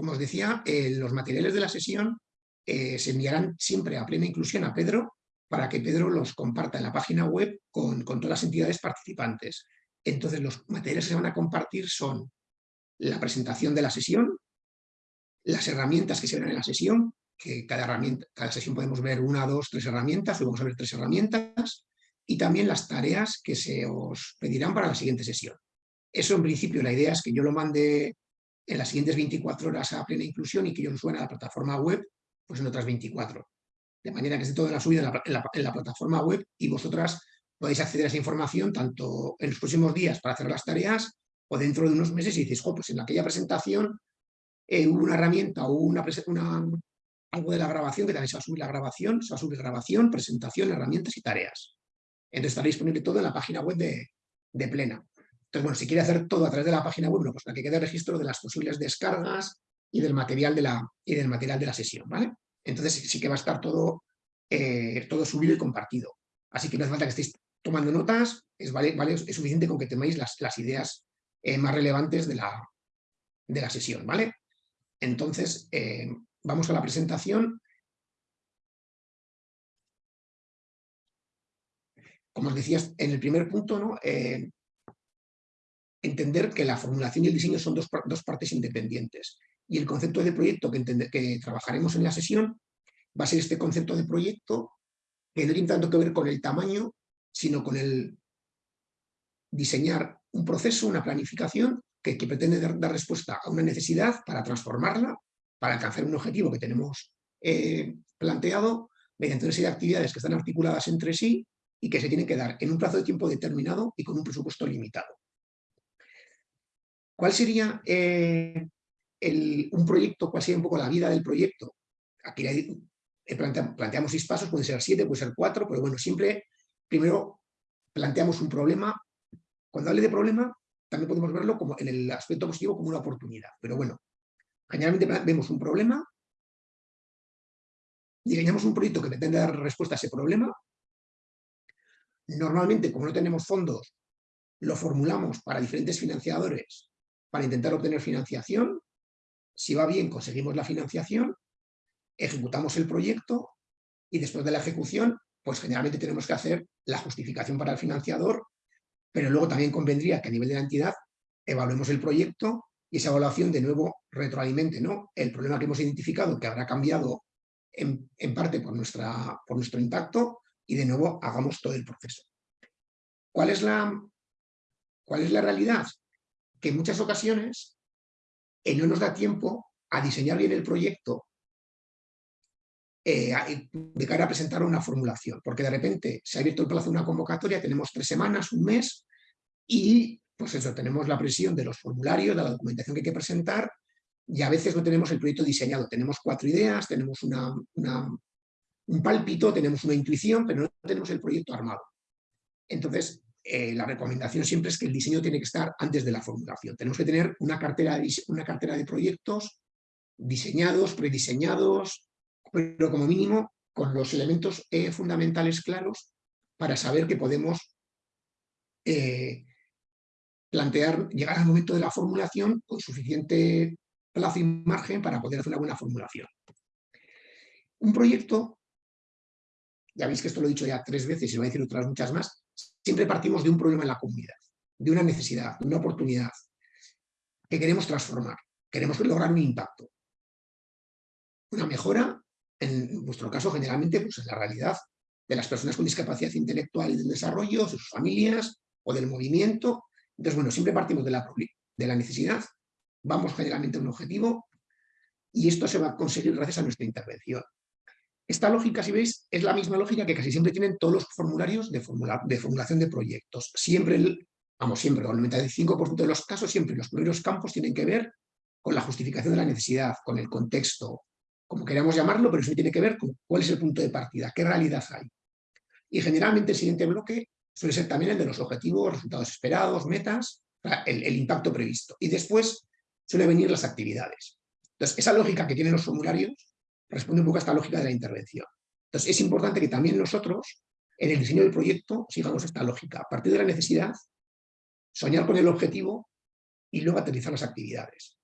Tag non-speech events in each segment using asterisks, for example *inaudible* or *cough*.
como os decía, eh, los materiales de la sesión eh, se enviarán siempre a plena inclusión a Pedro para que Pedro los comparta en la página web con, todas las entidades participantes. Entonces, los materiales que se van a compartir son la presentación de la sesión, las herramientas que se ven en la sesión, que cada, herramienta, cada sesión podemos ver una, dos, tres herramientas, hoy vamos a ver tres herramientas, y también las tareas que se os pedirán para la siguiente sesión. Eso en principio la idea es que yo lo mande en las siguientes 24 horas a plena inclusión y que yo lo suene a la plataforma web pues en otras 24. De manera que esté todo en la subida en la, en la, plataforma web y vosotras podéis acceder a esa información tanto en los próximos días para hacer las tareas o dentro de unos meses y dices, pues en aquella presentación eh, hubo una herramienta o una, algo de la grabación, que también se va a subir la grabación, se va a subir grabación, presentación, herramientas y tareas. Entonces estará disponible todo en la página web de Plena. Entonces, bueno, si quiere hacer todo a través de la página web, pues para que quede registro de las posibles descargas y del material de la, y del material de la sesión, ¿vale? Entonces sí que va a estar todo, eh, todo subido y compartido. Así que no hace falta que estéis tomando notas, es, vale, vale, es suficiente con que temáis las, las ideas eh, más relevantes de la, de la sesión, ¿vale? Entonces, eh, vamos a la presentación. Como os decía en el primer punto, ¿no? Entender que la formulación y el diseño son dos, partes independientes. Y el concepto de proyecto que, que trabajaremos en la sesión va a ser este concepto de proyecto que no tiene tanto que ver con el tamaño, sino con el diseñar un proceso, una planificación que, pretende dar, respuesta a una necesidad para transformarla, para alcanzar un objetivo que tenemos eh, planteado mediante una serie de actividades que están articuladas entre sí y que se tienen que dar en un plazo de tiempo determinado y con un presupuesto limitado. ¿Cuál sería eh, un proyecto, cuál sería un poco la vida del proyecto? Aquí planteamos seis pasos, puede ser siete, puede ser cuatro, pero bueno, siempre primero planteamos un problema cuando hable de problema, también podemos verlo como en el aspecto positivo como una oportunidad. Pero bueno, generalmente vemos un problema, diseñamos un proyecto que pretende dar respuesta a ese problema. Normalmente, como no tenemos fondos, lo formulamos para diferentes financiadores para intentar obtener financiación. Si va bien, conseguimos la financiación, ejecutamos el proyecto y después de la ejecución, pues generalmente tenemos que hacer la justificación para el financiador pero luego también convendría que a nivel de la entidad evaluemos el proyecto y esa evaluación de nuevo retroalimente ¿no? el problema que hemos identificado que habrá cambiado en, parte por, nuestra, por nuestro impacto y de nuevo hagamos todo el proceso. ¿Cuál es la, cuál es la realidad? Que en muchas ocasiones eh, no nos da tiempo a diseñar bien el proyecto eh, de cara a presentar una formulación, porque de repente se ha abierto el plazo de una convocatoria, tenemos tres semanas, un mes, y pues eso, tenemos la presión de los formularios, de la documentación que hay que presentar, y a veces no tenemos el proyecto diseñado, tenemos cuatro ideas, tenemos un pálpito, tenemos una intuición, pero no tenemos el proyecto armado. Entonces, eh, la recomendación siempre es que el diseño tiene que estar antes de la formulación. Tenemos que tener una cartera de, una cartera de proyectos diseñados, prediseñados, pero como mínimo con los elementos eh, fundamentales claros para saber que podemos eh, plantear, llegar al momento de la formulación con suficiente plazo y margen para poder hacer una buena formulación. Un proyecto, ya veis que esto lo he dicho ya tres veces y lo voy a decir otras muchas más, siempre partimos de un problema en la comunidad, de una necesidad, de una oportunidad que queremos transformar, queremos lograr un impacto, una mejora en vuestro caso generalmente pues, en la realidad de las personas con discapacidad intelectual y del desarrollo, de sus familias o del movimiento. Entonces, bueno, siempre partimos de la, de la necesidad, vamos generalmente a un objetivo y esto se va a conseguir gracias a nuestra intervención. Esta lógica, si veis, es la misma lógica que casi siempre tienen todos los formularios de, de formulación de proyectos. Siempre, el, vamos, siempre, el 95% de los casos, siempre los primeros campos tienen que ver con la justificación de la necesidad, con el contexto, como queramos llamarlo, pero eso tiene que ver con cuál es el punto de partida, qué realidad hay. Y generalmente el siguiente bloque suele ser también el de los objetivos, resultados esperados, metas, el, el impacto previsto. Y después suelen venir las actividades. Entonces, esa lógica que tienen los formularios responde un poco a esta lógica de la intervención. Entonces, es importante que también nosotros, en el diseño del proyecto, sigamos esta lógica. A partir de la necesidad, soñar con el objetivo y luego aterrizar las actividades.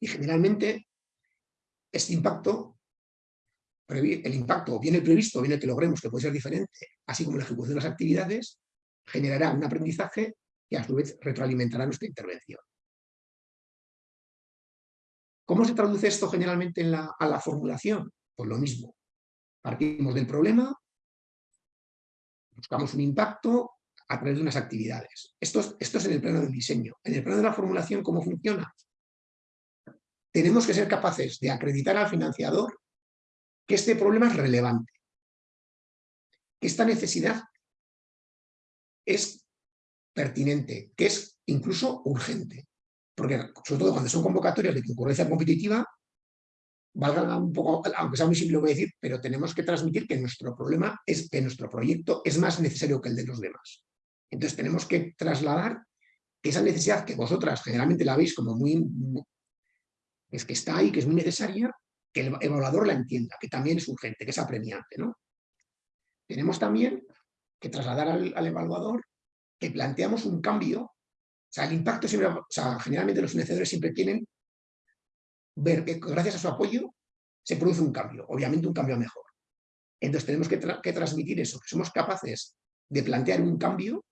Y generalmente este impacto, el impacto bien el previsto bien el que logremos, que puede ser diferente, así como la ejecución de las actividades, generará un aprendizaje que a su vez retroalimentará nuestra intervención. ¿Cómo se traduce esto generalmente en la, a la formulación? Pues lo mismo. Partimos del problema, buscamos un impacto a través de unas actividades. Esto es, esto es en el plano del diseño. En el plano de la formulación, ¿cómo funciona? Tenemos que ser capaces de acreditar al financiador que este problema es relevante, que esta necesidad es pertinente, que es incluso urgente. Porque, sobre todo cuando son convocatorias de concurrencia competitiva, valga un poco, aunque sea muy simple lo voy a decir, pero tenemos que transmitir que nuestro problema es que nuestro proyecto es más necesario que el de los demás. Entonces tenemos que trasladar que esa necesidad que vosotras generalmente la veis como muy, es que está ahí, que es muy necesaria, que el evaluador la entienda, que también es urgente, que es apremiante. ¿no? Tenemos también que trasladar al, evaluador que planteamos un cambio, o sea, el impacto siempre, o sea, generalmente los financiadores siempre quieren ver que gracias a su apoyo se produce un cambio, obviamente un cambio mejor. Entonces tenemos que, que transmitir eso, que somos capaces de plantear un cambio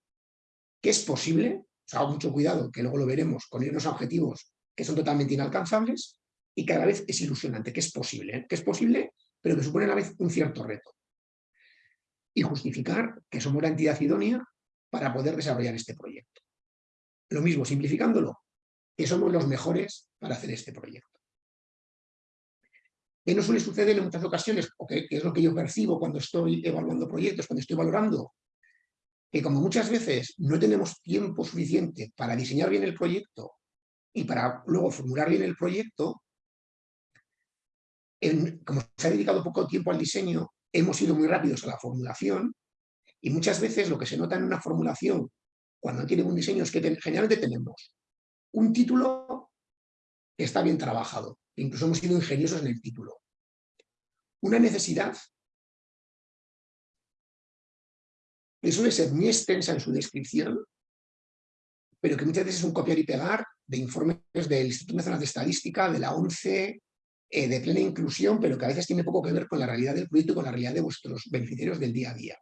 que es posible, o sea, mucho cuidado, que luego lo veremos, con irnos a objetivos que son totalmente inalcanzables y que a la vez es ilusionante, que es posible, ¿eh? que es posible, pero que supone a la vez un cierto reto. Y justificar que somos la entidad idónea para poder desarrollar este proyecto. Lo mismo, simplificándolo, que somos los mejores para hacer este proyecto. ¿Qué no suele suceder en muchas ocasiones? O que, es lo que yo percibo cuando estoy evaluando proyectos, cuando estoy valorando, que como muchas veces no tenemos tiempo suficiente para diseñar bien el proyecto y para luego formular bien el proyecto, como se ha dedicado poco tiempo al diseño, hemos ido muy rápidos a la formulación y muchas veces lo que se nota en una formulación cuando tiene un diseño es que generalmente tenemos un título que está bien trabajado, incluso hemos sido ingeniosos en el título. Una necesidad que suele ser muy extensa en su descripción, pero que muchas veces es un copiar y pegar de informes del Instituto Nacional de Estadística, de la ONCE, eh, de plena inclusión, pero que a veces tiene poco que ver con la realidad del proyecto y con la realidad de vuestros beneficiarios del día a día.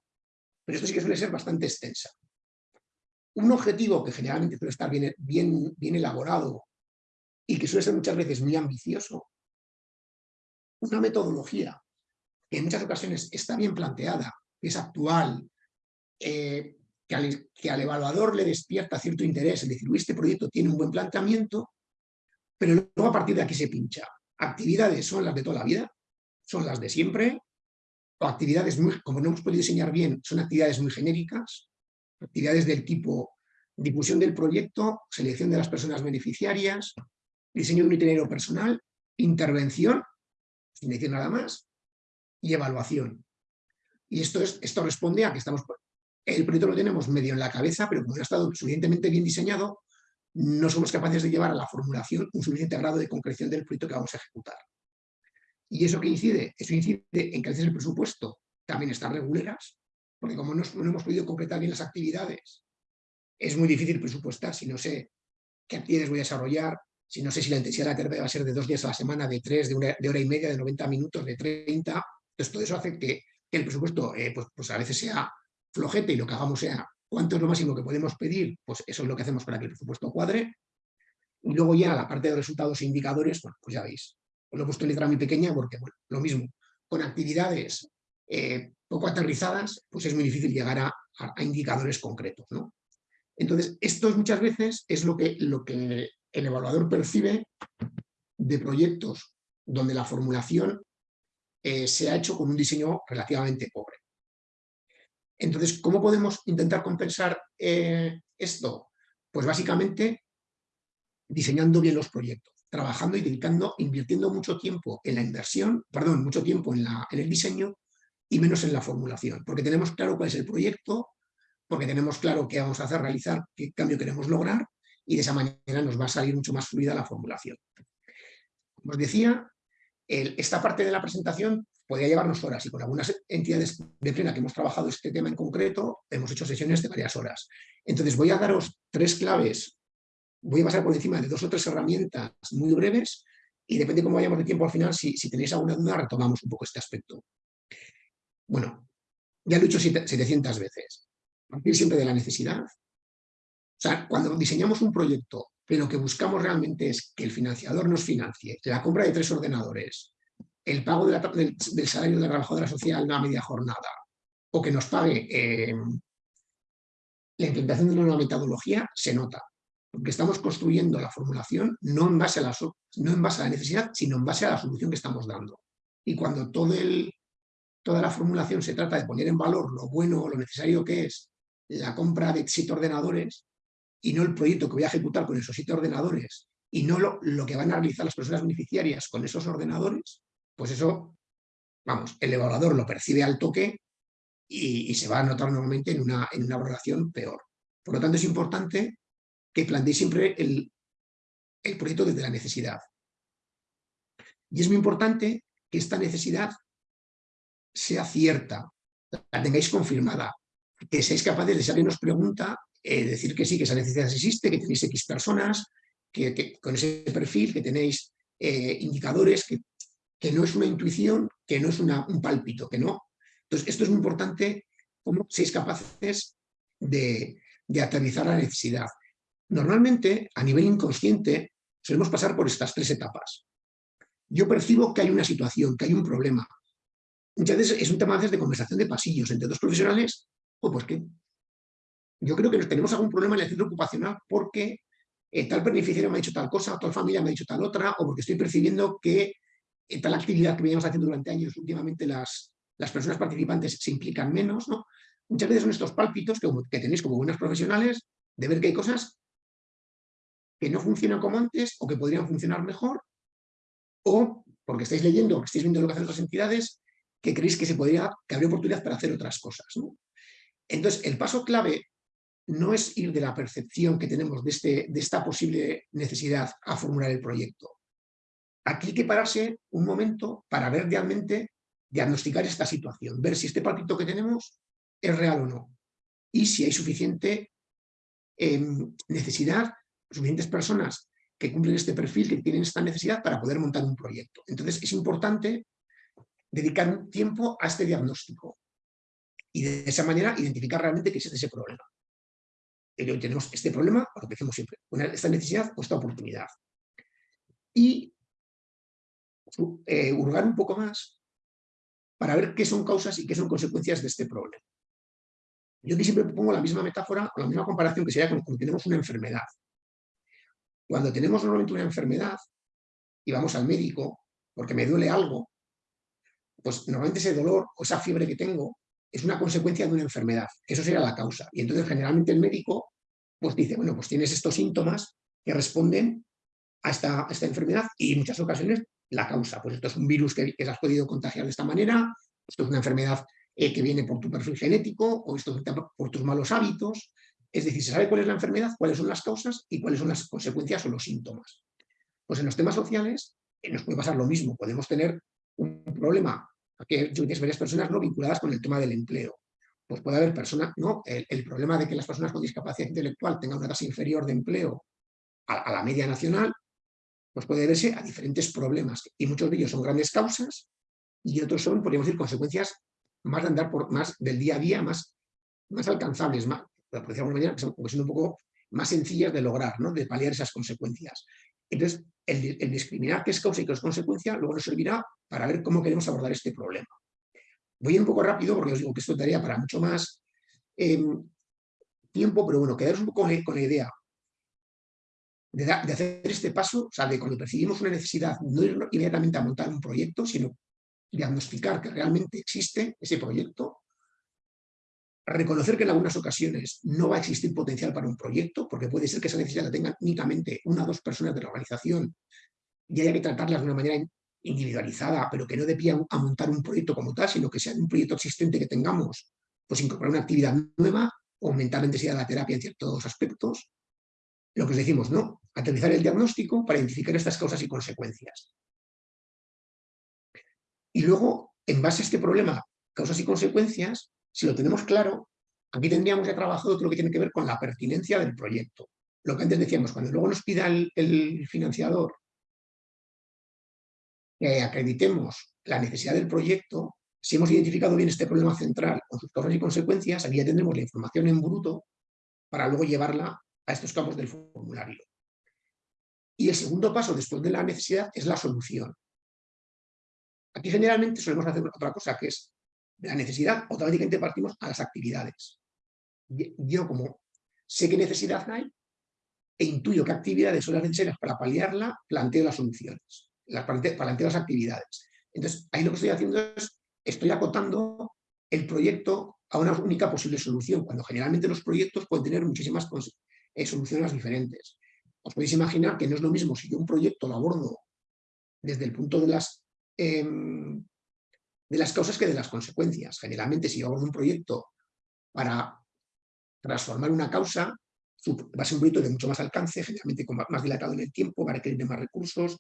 Pero esto sí que suele ser bastante extensa. Un objetivo que generalmente suele estar bien, elaborado y que suele ser muchas veces muy ambicioso, una metodología que en muchas ocasiones está bien planteada, es actual, eh, que al, evaluador le despierta cierto interés, es decir, este proyecto tiene un buen planteamiento, pero luego a partir de aquí se pincha. Actividades son las de toda la vida, son las de siempre, o actividades, muy, como no hemos podido diseñar bien, son actividades muy genéricas, actividades del tipo difusión del proyecto, selección de las personas beneficiarias, diseño de un itinerario personal, intervención, sin decir nada más, y evaluación. Y esto, es, esto responde a que estamos el proyecto lo tenemos medio en la cabeza, pero como no ha estado suficientemente bien diseñado, no somos capaces de llevar a la formulación un suficiente grado de concreción del proyecto que vamos a ejecutar. ¿Y eso qué incide? Eso incide en que a veces el presupuesto también está reguleras, porque como no, hemos podido concretar bien las actividades, es muy difícil presupuestar si no sé qué actividades voy a desarrollar, si no sé si la intensidad de la terapia va a ser de dos días a la semana, de tres, de, una, de hora y media, de 90 minutos, de 30. Entonces todo eso hace que, el presupuesto eh, pues, pues a veces sea flojete y lo que hagamos sea cuánto es lo máximo que podemos pedir, pues eso es lo que hacemos para que el presupuesto cuadre. Y luego ya la parte de resultados e indicadores, bueno, pues ya veis, os lo he puesto en letra muy pequeña porque, bueno, lo mismo, con actividades eh, poco aterrizadas, pues es muy difícil llegar a, indicadores concretos, ¿no? Entonces, esto muchas veces es lo que, lo que el evaluador percibe de proyectos donde la formulación eh, se ha hecho con un diseño relativamente pobre. Entonces, ¿cómo podemos intentar compensar eh, esto? Pues básicamente diseñando bien los proyectos, trabajando y dedicando, invirtiendo mucho tiempo en la inversión, perdón, mucho tiempo en, la, en el diseño y menos en la formulación, porque tenemos claro cuál es el proyecto, porque tenemos claro qué vamos a hacer, realizar, qué cambio queremos lograr y de esa manera nos va a salir mucho más fluida la formulación. Como os decía, esta parte de la presentación podría llevarnos horas y con algunas entidades de plena que hemos trabajado este tema en concreto, hemos hecho sesiones de varias horas. Entonces voy a daros tres claves, voy a pasar por encima de dos o tres herramientas muy breves y depende cómo vayamos de tiempo al final, si, si tenéis alguna duda, retomamos un poco este aspecto. Bueno, ya lo he dicho 700 veces. Partir siempre de la necesidad. O sea, cuando diseñamos un proyecto, pero lo que buscamos realmente es que el financiador nos financie la compra de tres ordenadores, el pago del, salario de la trabajadora social una media jornada, o que nos pague eh, la implementación de una nueva metodología, se nota. Porque estamos construyendo la formulación no en, base a la, no en base a la necesidad, sino en base a la solución que estamos dando. Y cuando todo el, toda la formulación se trata de poner en valor lo bueno o lo necesario que es la compra de siete ordenadores y no el proyecto que voy a ejecutar con esos siete ordenadores y no lo, lo que van a realizar las personas beneficiarias con esos ordenadores, pues eso, vamos, el evaluador lo percibe al toque y, se va a notar normalmente en una, en una valoración peor. Por lo tanto, es importante que planteéis siempre el, el proyecto desde la necesidad. Y es muy importante que esta necesidad sea cierta, la tengáis confirmada, que seáis capaces de, si alguien nos pregunta, eh, decir que sí, que esa necesidad existe, que tenéis X personas, que, con ese perfil, que tenéis eh, indicadores, que, que, no es una intuición, que no es un pálpito, que no. Entonces, esto es muy importante, cómo seáis capaces de, de aterrizar la necesidad. Normalmente, a nivel inconsciente, solemos pasar por estas tres etapas. Yo percibo que hay una situación, que hay un problema, Muchas veces es un tema de conversación de pasillos entre dos profesionales, o pues que yo creo que tenemos algún problema en el centro ocupacional porque eh, tal beneficiario me ha dicho tal cosa, tal familia me ha dicho tal otra, o porque estoy percibiendo que en tal actividad que veníamos haciendo durante años, últimamente las, las personas participantes se implican menos, ¿no? Muchas veces son estos pálpitos que, que tenéis como buenas profesionales de ver que hay cosas que no funcionan como antes o que podrían funcionar mejor, o porque estáis leyendo, que estáis viendo lo que hacen otras entidades que creéis que, se podría, que habría oportunidad para hacer otras cosas. Entonces, el paso clave no es ir de la percepción que tenemos de, este, de esta posible necesidad a formular el proyecto. Aquí hay que pararse un momento para ver realmente, diagnosticar esta situación, ver si este palpito que tenemos es real o no, y si hay suficiente em, necesidad, suficientes personas que cumplen este perfil, que tienen esta necesidad para poder montar un proyecto. Entonces es importante dedicar un tiempo a este diagnóstico y de esa manera identificar realmente qué es ese problema. Hoy tenemos este problema, lo que decimos siempre, esta necesidad o esta oportunidad. Y eh, hurgar un poco más para ver qué son causas y qué son consecuencias de este problema. Yo aquí siempre pongo la misma metáfora o la misma comparación que sería cuando tenemos una enfermedad. Cuando tenemos normalmente una enfermedad y vamos al médico porque me duele algo, pues normalmente ese dolor o esa fiebre que tengo es una consecuencia de una enfermedad, eso sería la causa. Y entonces generalmente el médico pues dice, bueno, pues tienes estos síntomas que responden a esta, esta enfermedad y en muchas ocasiones la causa. Pues esto es un virus que, que has podido contagiar de esta manera, esto es una enfermedad eh, que viene por tu perfil genético o esto por tus malos hábitos. Es decir, se sabe cuál es la enfermedad, cuáles son las causas y cuáles son las consecuencias o los síntomas. Pues en los temas sociales eh, nos puede pasar lo mismo. Podemos tener un problema que tienes varias personas no vinculadas con el tema del empleo. Pues puede haber personas, ¿no? El, problema de que las personas con discapacidad intelectual tengan una tasa inferior de empleo a, la media nacional, pues puede verse a diferentes problemas. Y muchos de ellos son grandes causas y otros son, podríamos decir, consecuencias más de andar por más del día a día, más, más alcanzables, más, por decirlo de alguna manera, que son, un poco más sencillas de lograr, ¿no? de paliar esas consecuencias. Entonces, el, discriminar qué es causa y qué es consecuencia luego nos servirá para ver cómo queremos abordar este problema. Voy un poco rápido porque os digo que esto daría para mucho más em, tiempo, pero bueno, quedaros un poco con la idea de, de, hacer este paso, o sea, de cuando percibimos una necesidad, no ir inmediatamente a montar un proyecto, sino diagnosticar que realmente existe ese proyecto, reconocer que en algunas ocasiones no va a existir potencial para un proyecto, porque puede ser que esa necesidad la tengan únicamente una o dos personas de la organización y haya que tratarlas de una manera individualizada, pero que no de pie a, montar un proyecto como tal, sino que sea un proyecto existente que tengamos, pues incorporar una actividad nueva, aumentar la intensidad de la terapia en ciertos aspectos. Lo que os decimos, ¿no? Aterrizar el diagnóstico para identificar estas causas y consecuencias. Y luego, en base a este problema, causas y consecuencias, si lo tenemos claro, aquí tendríamos ya trabajado todo lo que tiene que ver con la pertinencia del proyecto. Lo que antes decíamos, cuando luego nos pida el, financiador que acreditemos la necesidad del proyecto, si hemos identificado bien este problema central con sus causas y consecuencias, aquí ya tendremos la información en bruto para luego llevarla a estos campos del formulario. Y el segundo paso después de la necesidad es la solución. Aquí generalmente solemos hacer otra cosa, que es la necesidad, automáticamente partimos a las actividades. Yo como sé qué necesidad hay e intuyo qué actividades son las necesarias para paliarla, planteo las soluciones, las planteo, planteo las actividades. Entonces, ahí lo que estoy haciendo es, estoy acotando el proyecto a una única posible solución, cuando generalmente los proyectos pueden tener muchísimas eh, soluciones diferentes. Os podéis imaginar que no es lo mismo si yo un proyecto lo abordo desde el punto de las, em, de las causas que de las consecuencias. Generalmente si abordo un proyecto para transformar una causa, va a ser un proyecto de mucho más alcance, generalmente más dilatado en el tiempo, va a requerir de más recursos,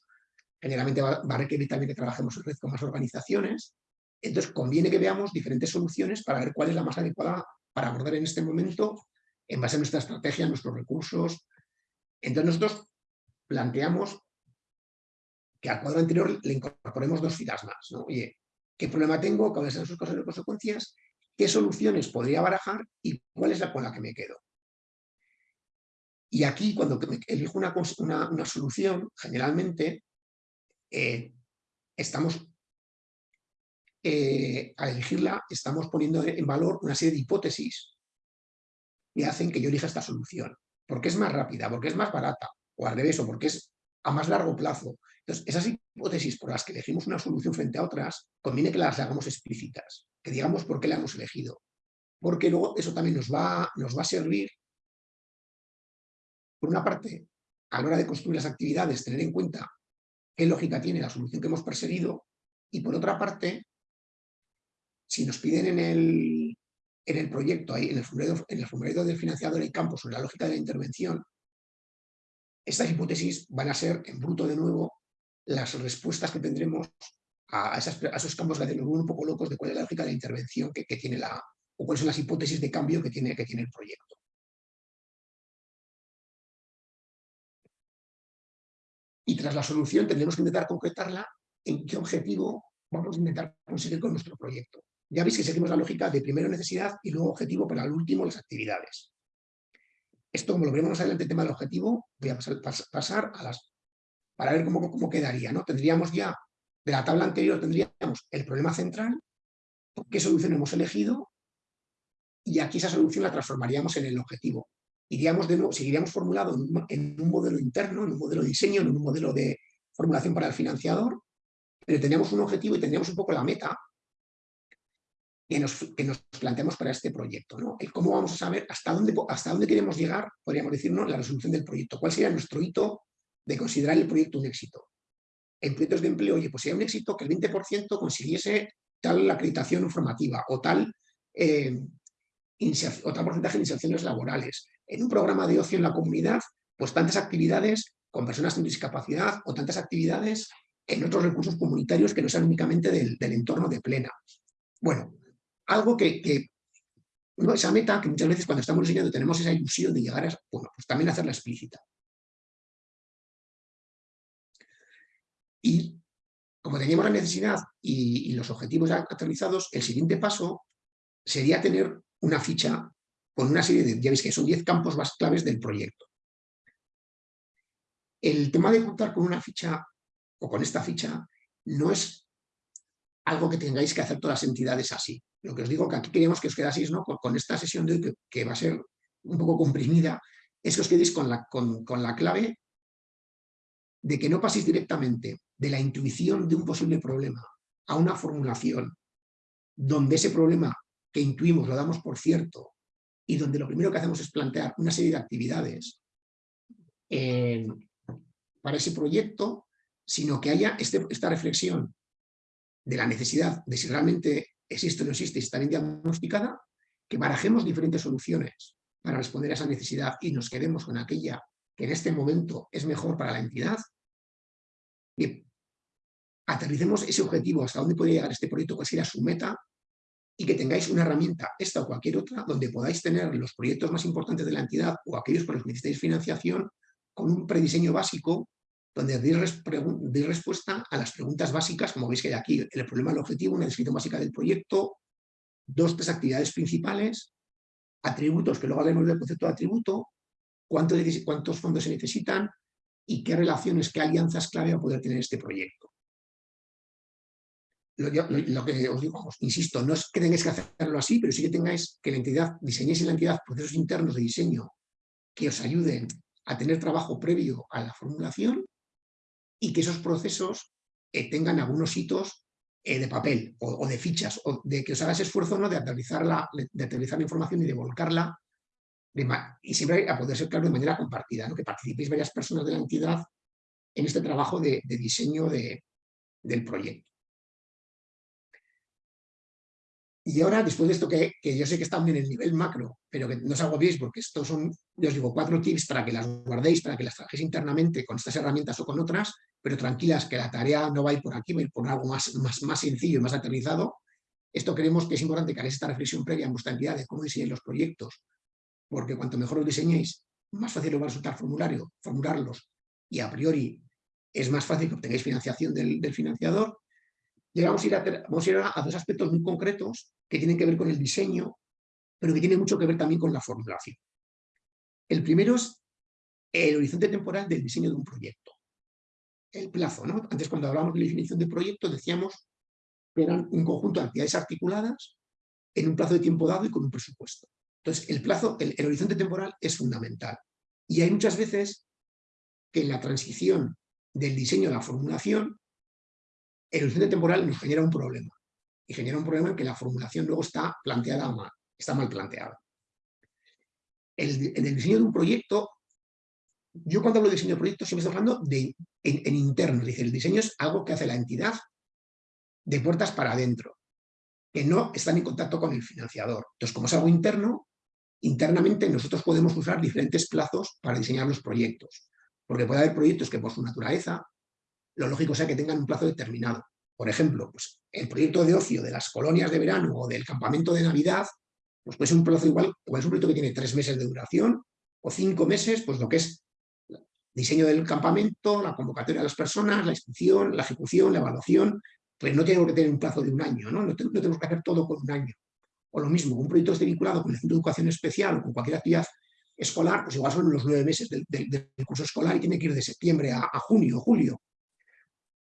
generalmente va, a requerir también que trabajemos en red con más organizaciones. Entonces conviene que veamos diferentes soluciones para ver cuál es la más adecuada para abordar en este momento en base a nuestra estrategia, nuestros recursos. Entonces nosotros planteamos que al cuadro anterior le incorporemos dos filas más. ¿no? Oye, ¿qué problema tengo? ¿Cuáles son sus cosas y consecuencias? ¿Qué soluciones podría barajar? ¿Y cuál es la con la que me quedo? Y aquí, cuando elijo una, una, solución, generalmente eh, estamos, eh, al elegirla, estamos poniendo en valor una serie de hipótesis que hacen que yo elija esta solución. Porque es más rápida, porque es más barata, o al revés, o porque es a más largo plazo. Entonces, esas hipótesis por las que elegimos una solución frente a otras, conviene que las hagamos explícitas, que digamos por qué la hemos elegido. Porque luego eso también nos va, nos va a servir por una parte, a la hora de construir las actividades, tener en cuenta qué lógica tiene la solución que hemos perseguido, y por otra parte, si nos piden en el, en el proyecto, ahí, en el, formulario, en el formulario del financiador en campo sobre la lógica de la intervención, estas hipótesis van a ser, en bruto de nuevo, las respuestas que tendremos a, esos campos que un poco locos de cuál es la lógica de la intervención que, tiene la, o cuáles son las hipótesis de cambio que tiene, que el proyecto. Y tras la solución tendremos que intentar concretarla en qué objetivo vamos a intentar conseguir con nuestro proyecto. Ya veis que seguimos la lógica de primero necesidad y luego objetivo, para el último las actividades. Esto, como lo veremos más adelante el tema del objetivo, voy a pasar, a las para ver cómo, cómo quedaría. ¿no? Tendríamos ya, de la tabla anterior, tendríamos el problema central, qué solución hemos elegido, y aquí esa solución la transformaríamos en el objetivo iríamos de nuevo, seguiríamos formulado en un, modelo interno, en un modelo de diseño, en un modelo de formulación para el financiador, pero teníamos un objetivo y tendríamos un poco la meta que nos, que nos planteamos para este proyecto. ¿no? El cómo vamos a saber hasta dónde, hasta dónde queremos llegar, podríamos decir, ¿no? la resolución del proyecto. ¿Cuál sería nuestro hito de considerar el proyecto un éxito? En proyectos de empleo, oye, pues sería un éxito que el 20% consiguiese tal acreditación informativa o tal, eh, porcentaje de inserciones laborales en un programa de ocio en la comunidad, pues tantas actividades con personas con discapacidad o tantas actividades en otros recursos comunitarios que no sean únicamente del, entorno de plena. Bueno, algo que, esa meta que muchas veces cuando estamos diseñando tenemos esa ilusión de llegar a, bueno, pues también hacerla explícita. Y como teníamos la necesidad y, los objetivos aterrizados, el siguiente paso sería tener una ficha con una serie de, ya veis que son 10 campos más claves del proyecto. El tema de contar con una ficha o con esta ficha no es algo que tengáis que hacer todas las entidades así. Lo que os digo que aquí queríamos que os quedaseis ¿no? con, esta sesión de hoy, que, va a ser un poco comprimida, es que os quedéis con la, con, con la clave de que no paséis directamente de la intuición de un posible problema a una formulación donde ese problema que intuimos lo damos por cierto y donde lo primero que hacemos es plantear una serie de actividades eh, para ese proyecto, sino que haya este, esta reflexión de la necesidad de si realmente existe o no existe y está bien diagnosticada, que barajemos diferentes soluciones para responder a esa necesidad y nos quedemos con aquella que en este momento es mejor para la entidad, y aterricemos ese objetivo, hasta dónde puede llegar este proyecto, cuál sería su meta, y que tengáis una herramienta, esta o cualquier otra, donde podáis tener los proyectos más importantes de la entidad o aquellos por los que necesitáis financiación con un prediseño básico donde deis, respuesta a las preguntas básicas, como veis que hay aquí, el problema, el objetivo, una descripción básica del proyecto, dos, tres actividades principales, atributos, que luego hablaremos del concepto de atributo, cuántos fondos se necesitan y qué relaciones, qué alianzas clave a poder tener este proyecto. Lo, que os digo, insisto, no es que tengáis que hacerlo así, pero sí que tengáis que la entidad, diseñéis en la entidad procesos internos de diseño que os ayuden a tener trabajo previo a la formulación y que esos procesos eh, tengan algunos hitos eh, de papel o, de fichas, o de que os hagáis esfuerzo ¿no? de, aterrizar la, de aterrizar la información y de volcarla y siempre a poder ser claro de manera compartida, que participéis varias personas de la entidad en este trabajo de, diseño del proyecto. Y ahora, después de esto que, yo sé que está en el nivel macro, pero que no os agobiéis porque estos son, yo os digo, cuatro tips para que las guardéis, para que las trabajéis internamente con estas herramientas o con otras, pero tranquilas que la tarea no va a ir por aquí, va a ir por algo más, más, más sencillo y más aterrizado. Esto creemos que es importante que hagáis esta reflexión previa en vuestra entidad de cómo diseñáis los proyectos, porque cuanto mejor los diseñéis, más fácil os va a resultar formulario, formularlos, y a priori es más fácil que obtengáis financiación del, financiador. Y vamos a ir, a, vamos a, ir a, dos aspectos muy concretos que tienen que ver con el diseño, pero que tienen mucho que ver también con la formulación. El primero es el horizonte temporal del diseño de un proyecto. El plazo, ¿no? Antes cuando hablábamos de la definición de proyecto decíamos que eran un conjunto de actividades articuladas en un plazo de tiempo dado y con un presupuesto. Entonces, el plazo, el, horizonte temporal es fundamental. Y hay muchas veces que en la transición del diseño a la formulación, el horizonte temporal nos genera un problema. Y genera un problema en que la formulación luego está planteada mal, está mal planteada. en el diseño de un proyecto, yo cuando hablo de diseño de proyecto siempre estoy hablando de, en, en interno, es decir, el diseño es algo que hace la entidad de puertas para adentro, que no están en contacto con el financiador. Entonces, como es algo interno, internamente nosotros podemos usar diferentes plazos para diseñar los proyectos, porque puede haber proyectos que por su naturaleza, lo lógico sea que tengan un plazo determinado. Por ejemplo, pues, el proyecto de ocio de las colonias de verano o del campamento de Navidad, pues puede ser un plazo igual, o es un proyecto que tiene tres meses de duración, o cinco meses, pues lo que es diseño del campamento, la convocatoria de las personas, la inscripción, la ejecución, la evaluación, pues no tiene que tener un plazo de un año, ¿no? No, tenemos que hacer todo con un año. O lo mismo, un proyecto esté vinculado con el Centro de Educación Especial o con cualquier actividad escolar, pues igual son los nueve meses del, curso escolar y tiene que ir de septiembre a, junio o julio.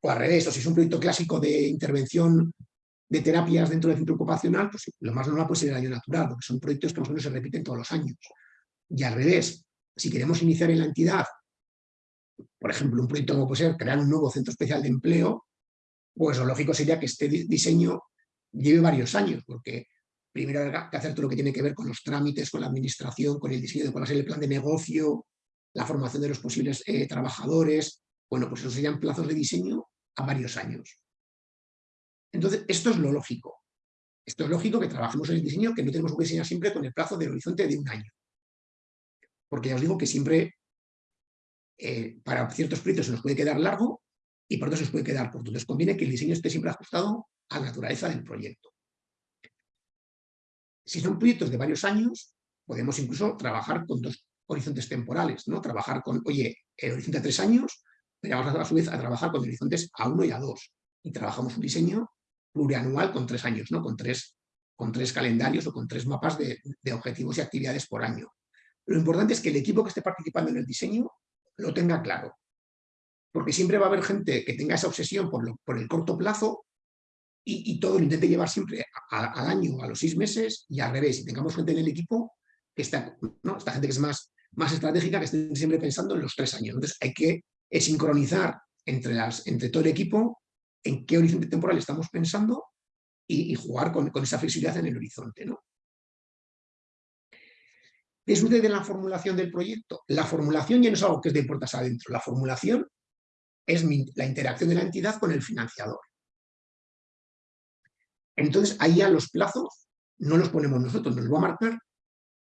O al revés, o si es un proyecto clásico de intervención de terapias dentro del centro ocupacional, pues lo más normal puede ser el año natural, porque son proyectos que más o menos se repiten todos los años. Y al revés, si queremos iniciar en la entidad, por ejemplo, un proyecto como puede ser crear un nuevo centro especial de empleo, pues lo lógico sería que este diseño lleve varios años, porque primero hay que hacer todo lo que tiene que ver con los trámites, con la administración, con el diseño de cuál va a ser el plan de negocio, la formación de los posibles eh, trabajadores. Bueno, pues esos serían plazos de diseño a varios años. Entonces, esto es lo lógico. Esto es lógico que trabajemos en el diseño, que no tenemos que diseñar siempre con el plazo del horizonte de un año. Porque ya os digo que siempre, eh, para ciertos proyectos se nos puede quedar largo y por otros se nos puede quedar corto. Entonces conviene que el diseño esté siempre ajustado a la naturaleza del proyecto. Si son proyectos de varios años, podemos incluso trabajar con dos horizontes temporales, ¿no? Trabajar con, oye, el horizonte a tres años, pero vamos a, su vez a trabajar con horizontes a uno y a dos. Y trabajamos un diseño plurianual con tres años, ¿no? Con tres, con tres calendarios o con tres mapas de, objetivos y actividades por año. Lo importante es que el equipo que esté participando en el diseño lo tenga claro. Porque siempre va a haber gente que tenga esa obsesión por, por el corto plazo y, todo lo intente llevar siempre al año, a los seis meses y al revés. Y tengamos gente en el equipo que está, ¿no? esta gente que es más, más estratégica, que esté siempre pensando en los tres años. Entonces hay que sincronizar entre, las, entre todo el equipo en qué horizonte temporal estamos pensando y, jugar con, esa flexibilidad en el horizonte. ¿no? ¿Qué de la formulación del proyecto? La formulación ya no es algo que es de puertas adentro. La formulación es la interacción de la entidad con el financiador. Entonces, ahí ya los plazos no los ponemos nosotros, nos va a marcar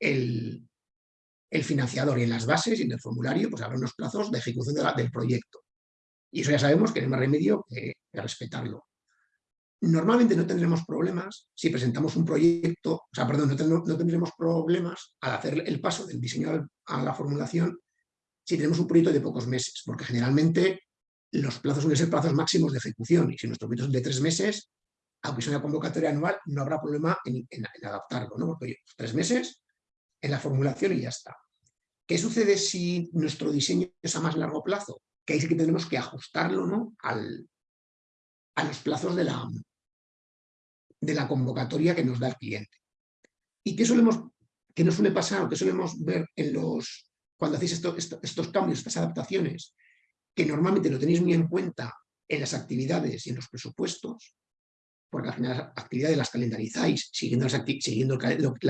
el, financiador y en las bases y en el formulario pues habrá unos plazos de ejecución del proyecto. Y eso ya sabemos que no hay más remedio que, respetarlo. Normalmente no tendremos problemas si presentamos un proyecto, o sea, perdón, no, tendremos problemas al hacer el paso del diseño a la formulación si tenemos un proyecto de pocos meses, porque generalmente los plazos suelen ser plazos máximos de ejecución y si nuestros proyectos son de tres meses, aunque sea una convocatoria anual, no habrá problema en, adaptarlo, ¿no? Porque tres meses en la formulación y ya está. ¿Qué sucede si nuestro diseño es a más largo plazo? Que ahí sí que tenemos que ajustarlo ¿no? Al, a los plazos de la, de la convocatoria que nos da el cliente. ¿Y qué solemos, qué nos suele pasar o qué solemos ver en los, cuando hacéis estos cambios, estas adaptaciones? Que normalmente lo tenéis muy en cuenta en las actividades y en los presupuestos, porque al final las actividades las calendarizáis siguiendo, siguiendo el,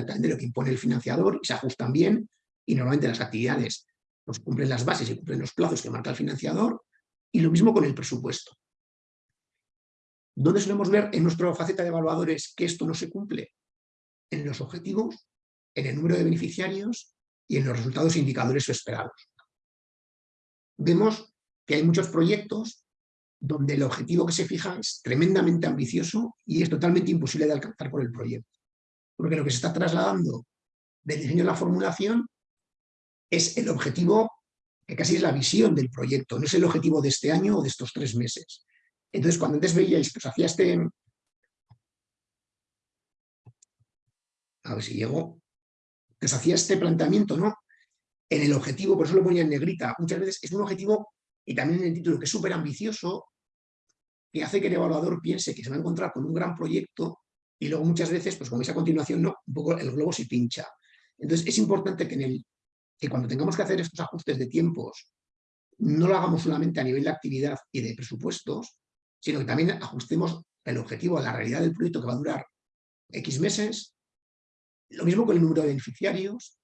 calendario que impone el financiador y se ajustan bien, y normalmente las actividades pues, cumplen las bases y cumplen los plazos que marca el financiador, y lo mismo con el presupuesto. ¿Dónde solemos ver en nuestra faceta de evaluadores que esto no se cumple? En los objetivos, en el número de beneficiarios y en los resultados e indicadores esperados. Vemos que hay muchos proyectos donde el objetivo que se fija es tremendamente ambicioso y es totalmente imposible de alcanzar por el proyecto. Porque lo que se está trasladando del diseño de la formulación es el objetivo, que casi es la visión del proyecto, no es el objetivo de este año o de estos tres meses. Entonces, cuando antes veíais que os hacía este... A ver si llego. Que os hacía este planteamiento, ¿no? En el objetivo, por eso lo ponía en negrita, muchas veces es un objetivo, y también en el título, que es súper ambicioso, que hace que el evaluador piense que se va a encontrar con un gran proyecto y luego muchas veces, pues como veis a continuación, no, un poco el globo se pincha. Entonces es importante que cuando tengamos que hacer estos ajustes de tiempos, no lo hagamos solamente a nivel de actividad y de presupuestos, sino que también ajustemos el objetivo a la realidad del proyecto que va a durar X meses. Lo mismo con el número de beneficiarios.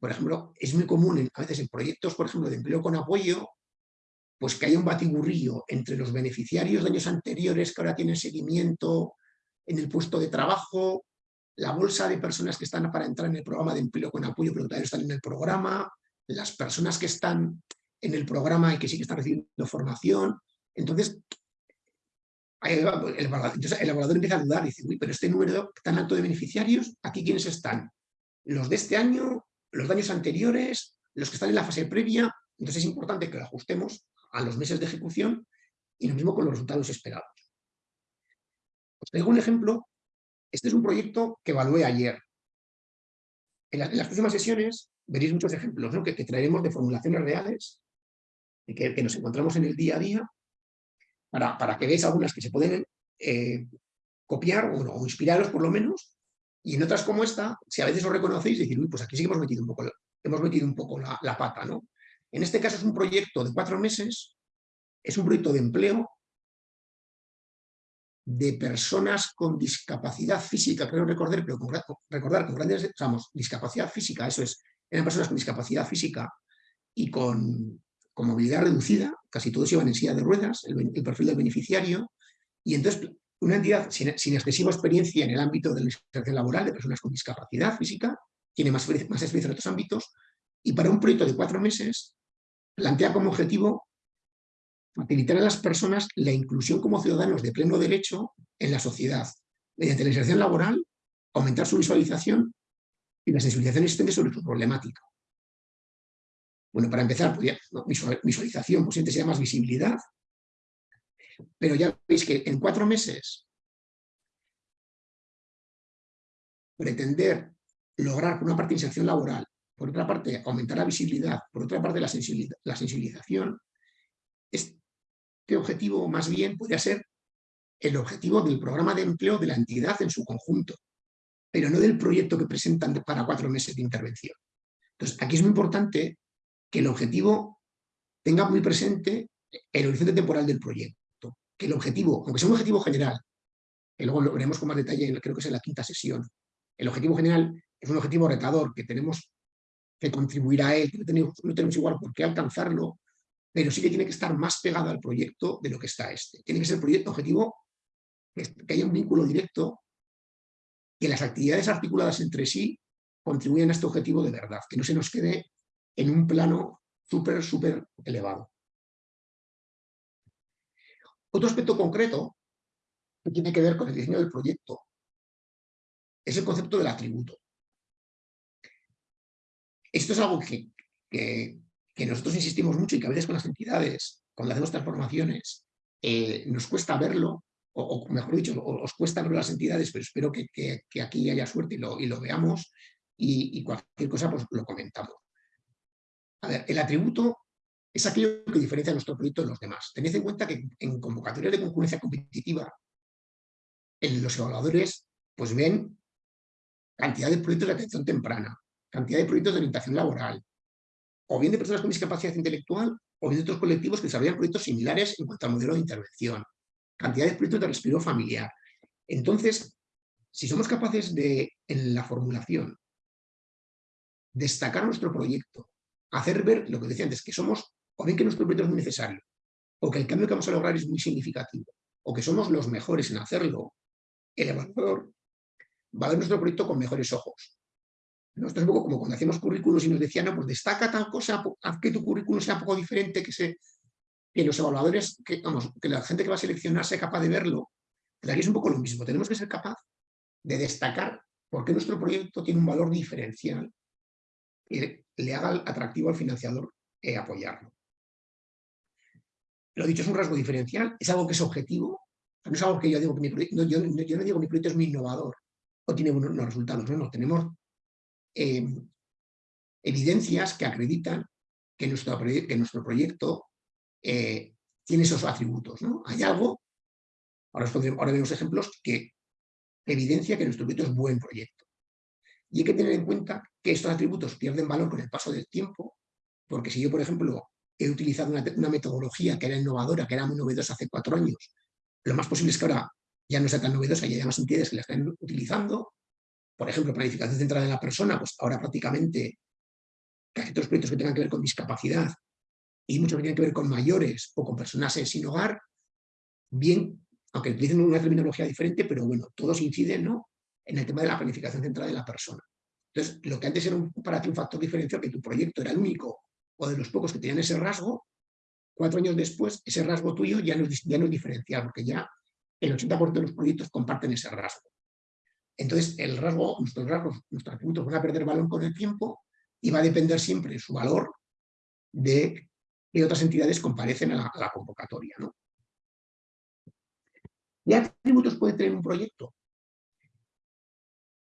Por ejemplo, es muy común a veces en proyectos, por ejemplo, de empleo con apoyo, pues que haya un batiburrillo entre los beneficiarios de años anteriores que ahora tienen seguimiento en el puesto de trabajo, la bolsa de personas que están para entrar en el programa de empleo con apoyo pero todavía están en el programa, las personas que están en el programa y que sí que están recibiendo formación. Entonces, el evaluador, empieza a dudar, dice, uy, pero este número tan alto de beneficiarios, ¿aquí quiénes están? ¿Los de este año? ¿Los de años anteriores? ¿Los que están en la fase previa? Entonces es importante que lo ajustemos a los meses de ejecución y lo mismo con los resultados esperados. Os traigo un ejemplo. Este es un proyecto que evalué ayer. En, las próximas sesiones veréis muchos ejemplos que, traeremos de formulaciones reales que, nos encontramos en el día a día para, para que veáis algunas que se pueden eh, copiar o, inspiraros por lo menos y en otras como esta, si a veces os reconocéis, decir, uy, pues aquí sí que hemos metido un poco, hemos metido un poco la pata, ¿no? En este caso es un proyecto de cuatro meses, es un proyecto de empleo de personas con discapacidad física, creo recordar, pero recordar con grandes, digamos, discapacidad física, eso es, eran personas con discapacidad física y con, movilidad reducida, casi todos iban en silla de ruedas, el, perfil del beneficiario, y entonces una entidad sin, excesiva experiencia en el ámbito de la inserción laboral de personas con discapacidad física, tiene más experiencia en otros ámbitos, y para un proyecto de cuatro meses plantea como objetivo facilitar a las personas la inclusión como ciudadanos de pleno derecho en la sociedad, mediante la inserción laboral, aumentar su visualización y la sensibilización existente sobre su problemática. Bueno, para empezar, pues visualización, posiblemente sea más visibilidad, pero ya veis que en cuatro meses pretender lograr una parte inserción laboral por otra parte, aumentar la visibilidad, por otra parte, la, sensibilización, este objetivo más bien podría ser el objetivo del programa de empleo de la entidad en su conjunto, pero no del proyecto que presentan para cuatro meses de intervención. Entonces, aquí es muy importante que el objetivo tenga muy presente el horizonte temporal del proyecto, que el objetivo, aunque sea un objetivo general, que luego lo veremos con más detalle, creo que es en la quinta sesión, el objetivo general es un objetivo retador que tenemos que contribuirá a él, no tenemos, igual por qué alcanzarlo, pero sí que tiene que estar más pegado al proyecto de lo que está este. Tiene que ser el proyecto objetivo, que haya un vínculo directo, que las actividades articuladas entre sí contribuyan a este objetivo de verdad, que no se nos quede en un plano súper, súper elevado. Otro aspecto concreto que tiene que ver con el diseño del proyecto es el concepto del atributo. Esto es algo que, nosotros insistimos mucho y que a veces con las entidades cuando hacemos transformaciones, eh, nos cuesta verlo, o, mejor dicho, os cuesta verlo las entidades, pero espero que, aquí haya suerte y lo, y lo veamos, y, cualquier cosa pues lo comentamos. A ver, el atributo es aquello que diferencia nuestro proyecto de los demás. Tened en cuenta que en convocatorias de concurrencia competitiva, en los evaluadores pues ven cantidad de proyectos de atención temprana, cantidad de proyectos de orientación laboral, o bien de personas con discapacidad intelectual, o bien de otros colectivos que desarrollan proyectos similares en cuanto al modelo de intervención, cantidad de proyectos de respiro familiar. Entonces, si somos capaces de, en la formulación, destacar nuestro proyecto, hacer ver lo que decía antes, que somos, o bien que nuestro proyecto es muy necesario, o que el cambio que vamos a lograr es muy significativo, o que somos los mejores en hacerlo, el evaluador va a ver nuestro proyecto con mejores ojos. Un poco como cuando hacíamos currículos y nos decían, no, pues destaca tal cosa, haz que tu currículum sea un poco diferente, que, se, que los evaluadores, que, vamos, que la gente que va a seleccionar sea capaz de verlo. Pero aquí es un poco lo mismo, tenemos que ser capaz de destacar por qué nuestro proyecto tiene un valor diferencial que le haga atractivo al financiador eh, apoyarlo. Lo dicho, es un rasgo diferencial, es algo que es objetivo, no es algo que yo digo que mi proyecto, yo, yo, no digo que mi proyecto es muy innovador o tiene buenos resultados, no, no, tenemos Em, evidencias que acreditan que nuestro, que nuestro proyecto eh, tiene esos atributos. ¿no? Hay algo, ahora, vemos ejemplos, que evidencia que nuestro proyecto es buen proyecto. Y hay que tener en cuenta que estos atributos pierden valor con el paso del tiempo, porque si yo, por ejemplo, he utilizado una, una metodología que era innovadora, que era muy novedosa hace cuatro años, lo más posible es que ahora ya no sea tan novedosa y haya más entidades que la estén utilizando, por ejemplo, planificación centrada en la persona, pues ahora prácticamente casi todos los proyectos que tengan que ver con discapacidad y muchos que tienen que ver con mayores o con personas sin hogar, bien, aunque utilicen una terminología diferente, pero bueno, todos inciden ¿no? en el tema de la planificación centrada en la persona. Entonces, lo que antes era un, para ti un factor diferencial, que tu proyecto era el único o de los pocos que tenían ese rasgo, cuatro años después, ese rasgo tuyo ya no ya no es diferencial, porque ya el 80% de los proyectos comparten ese rasgo. Entonces, el rasgo, nuestros rasgos, nuestros atributos van a perder valor con el tiempo y va a depender siempre su valor de que otras entidades comparecen a la, convocatoria. ¿no? ¿Qué atributos puede tener un proyecto?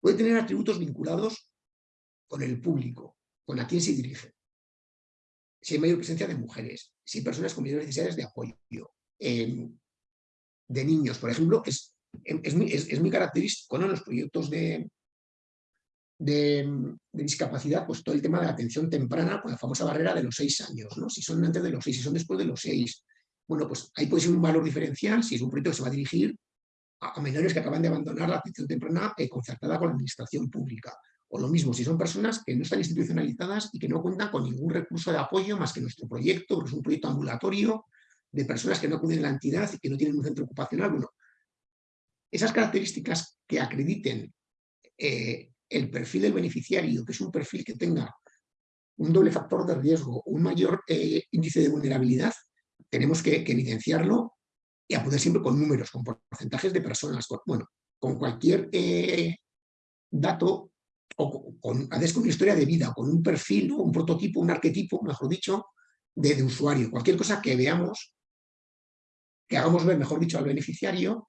Puede tener atributos vinculados con el público, con a quién se dirige. Si hay mayor presencia de mujeres, si personas con mayores necesidades de apoyo, de niños, por ejemplo, es es, es, muy característico en los proyectos de, de, discapacidad, pues todo el tema de la atención temprana con la famosa barrera de los seis años, ¿no? si son antes de los seis, si son después de los seis. Bueno, pues ahí puede ser un valor diferencial si es un proyecto que se va a dirigir a, menores que acaban de abandonar la atención temprana eh, concertada con la administración pública. O lo mismo, si son personas que no están institucionalizadas y que no cuentan con ningún recurso de apoyo más que nuestro proyecto, que es un proyecto ambulatorio de personas que no acuden a la entidad y que no tienen un centro ocupacional. Bueno, esas características que acrediten eh, el perfil del beneficiario, que es un perfil que tenga un doble factor de riesgo, un mayor eh, índice de vulnerabilidad, tenemos que, evidenciarlo y a siempre con números, con porcentajes de personas, bueno, con cualquier eh, dato o con, a veces con una historia de vida, con un perfil, un prototipo, un arquetipo, mejor dicho, de, usuario. Cualquier cosa que veamos, que hagamos ver, mejor dicho, al beneficiario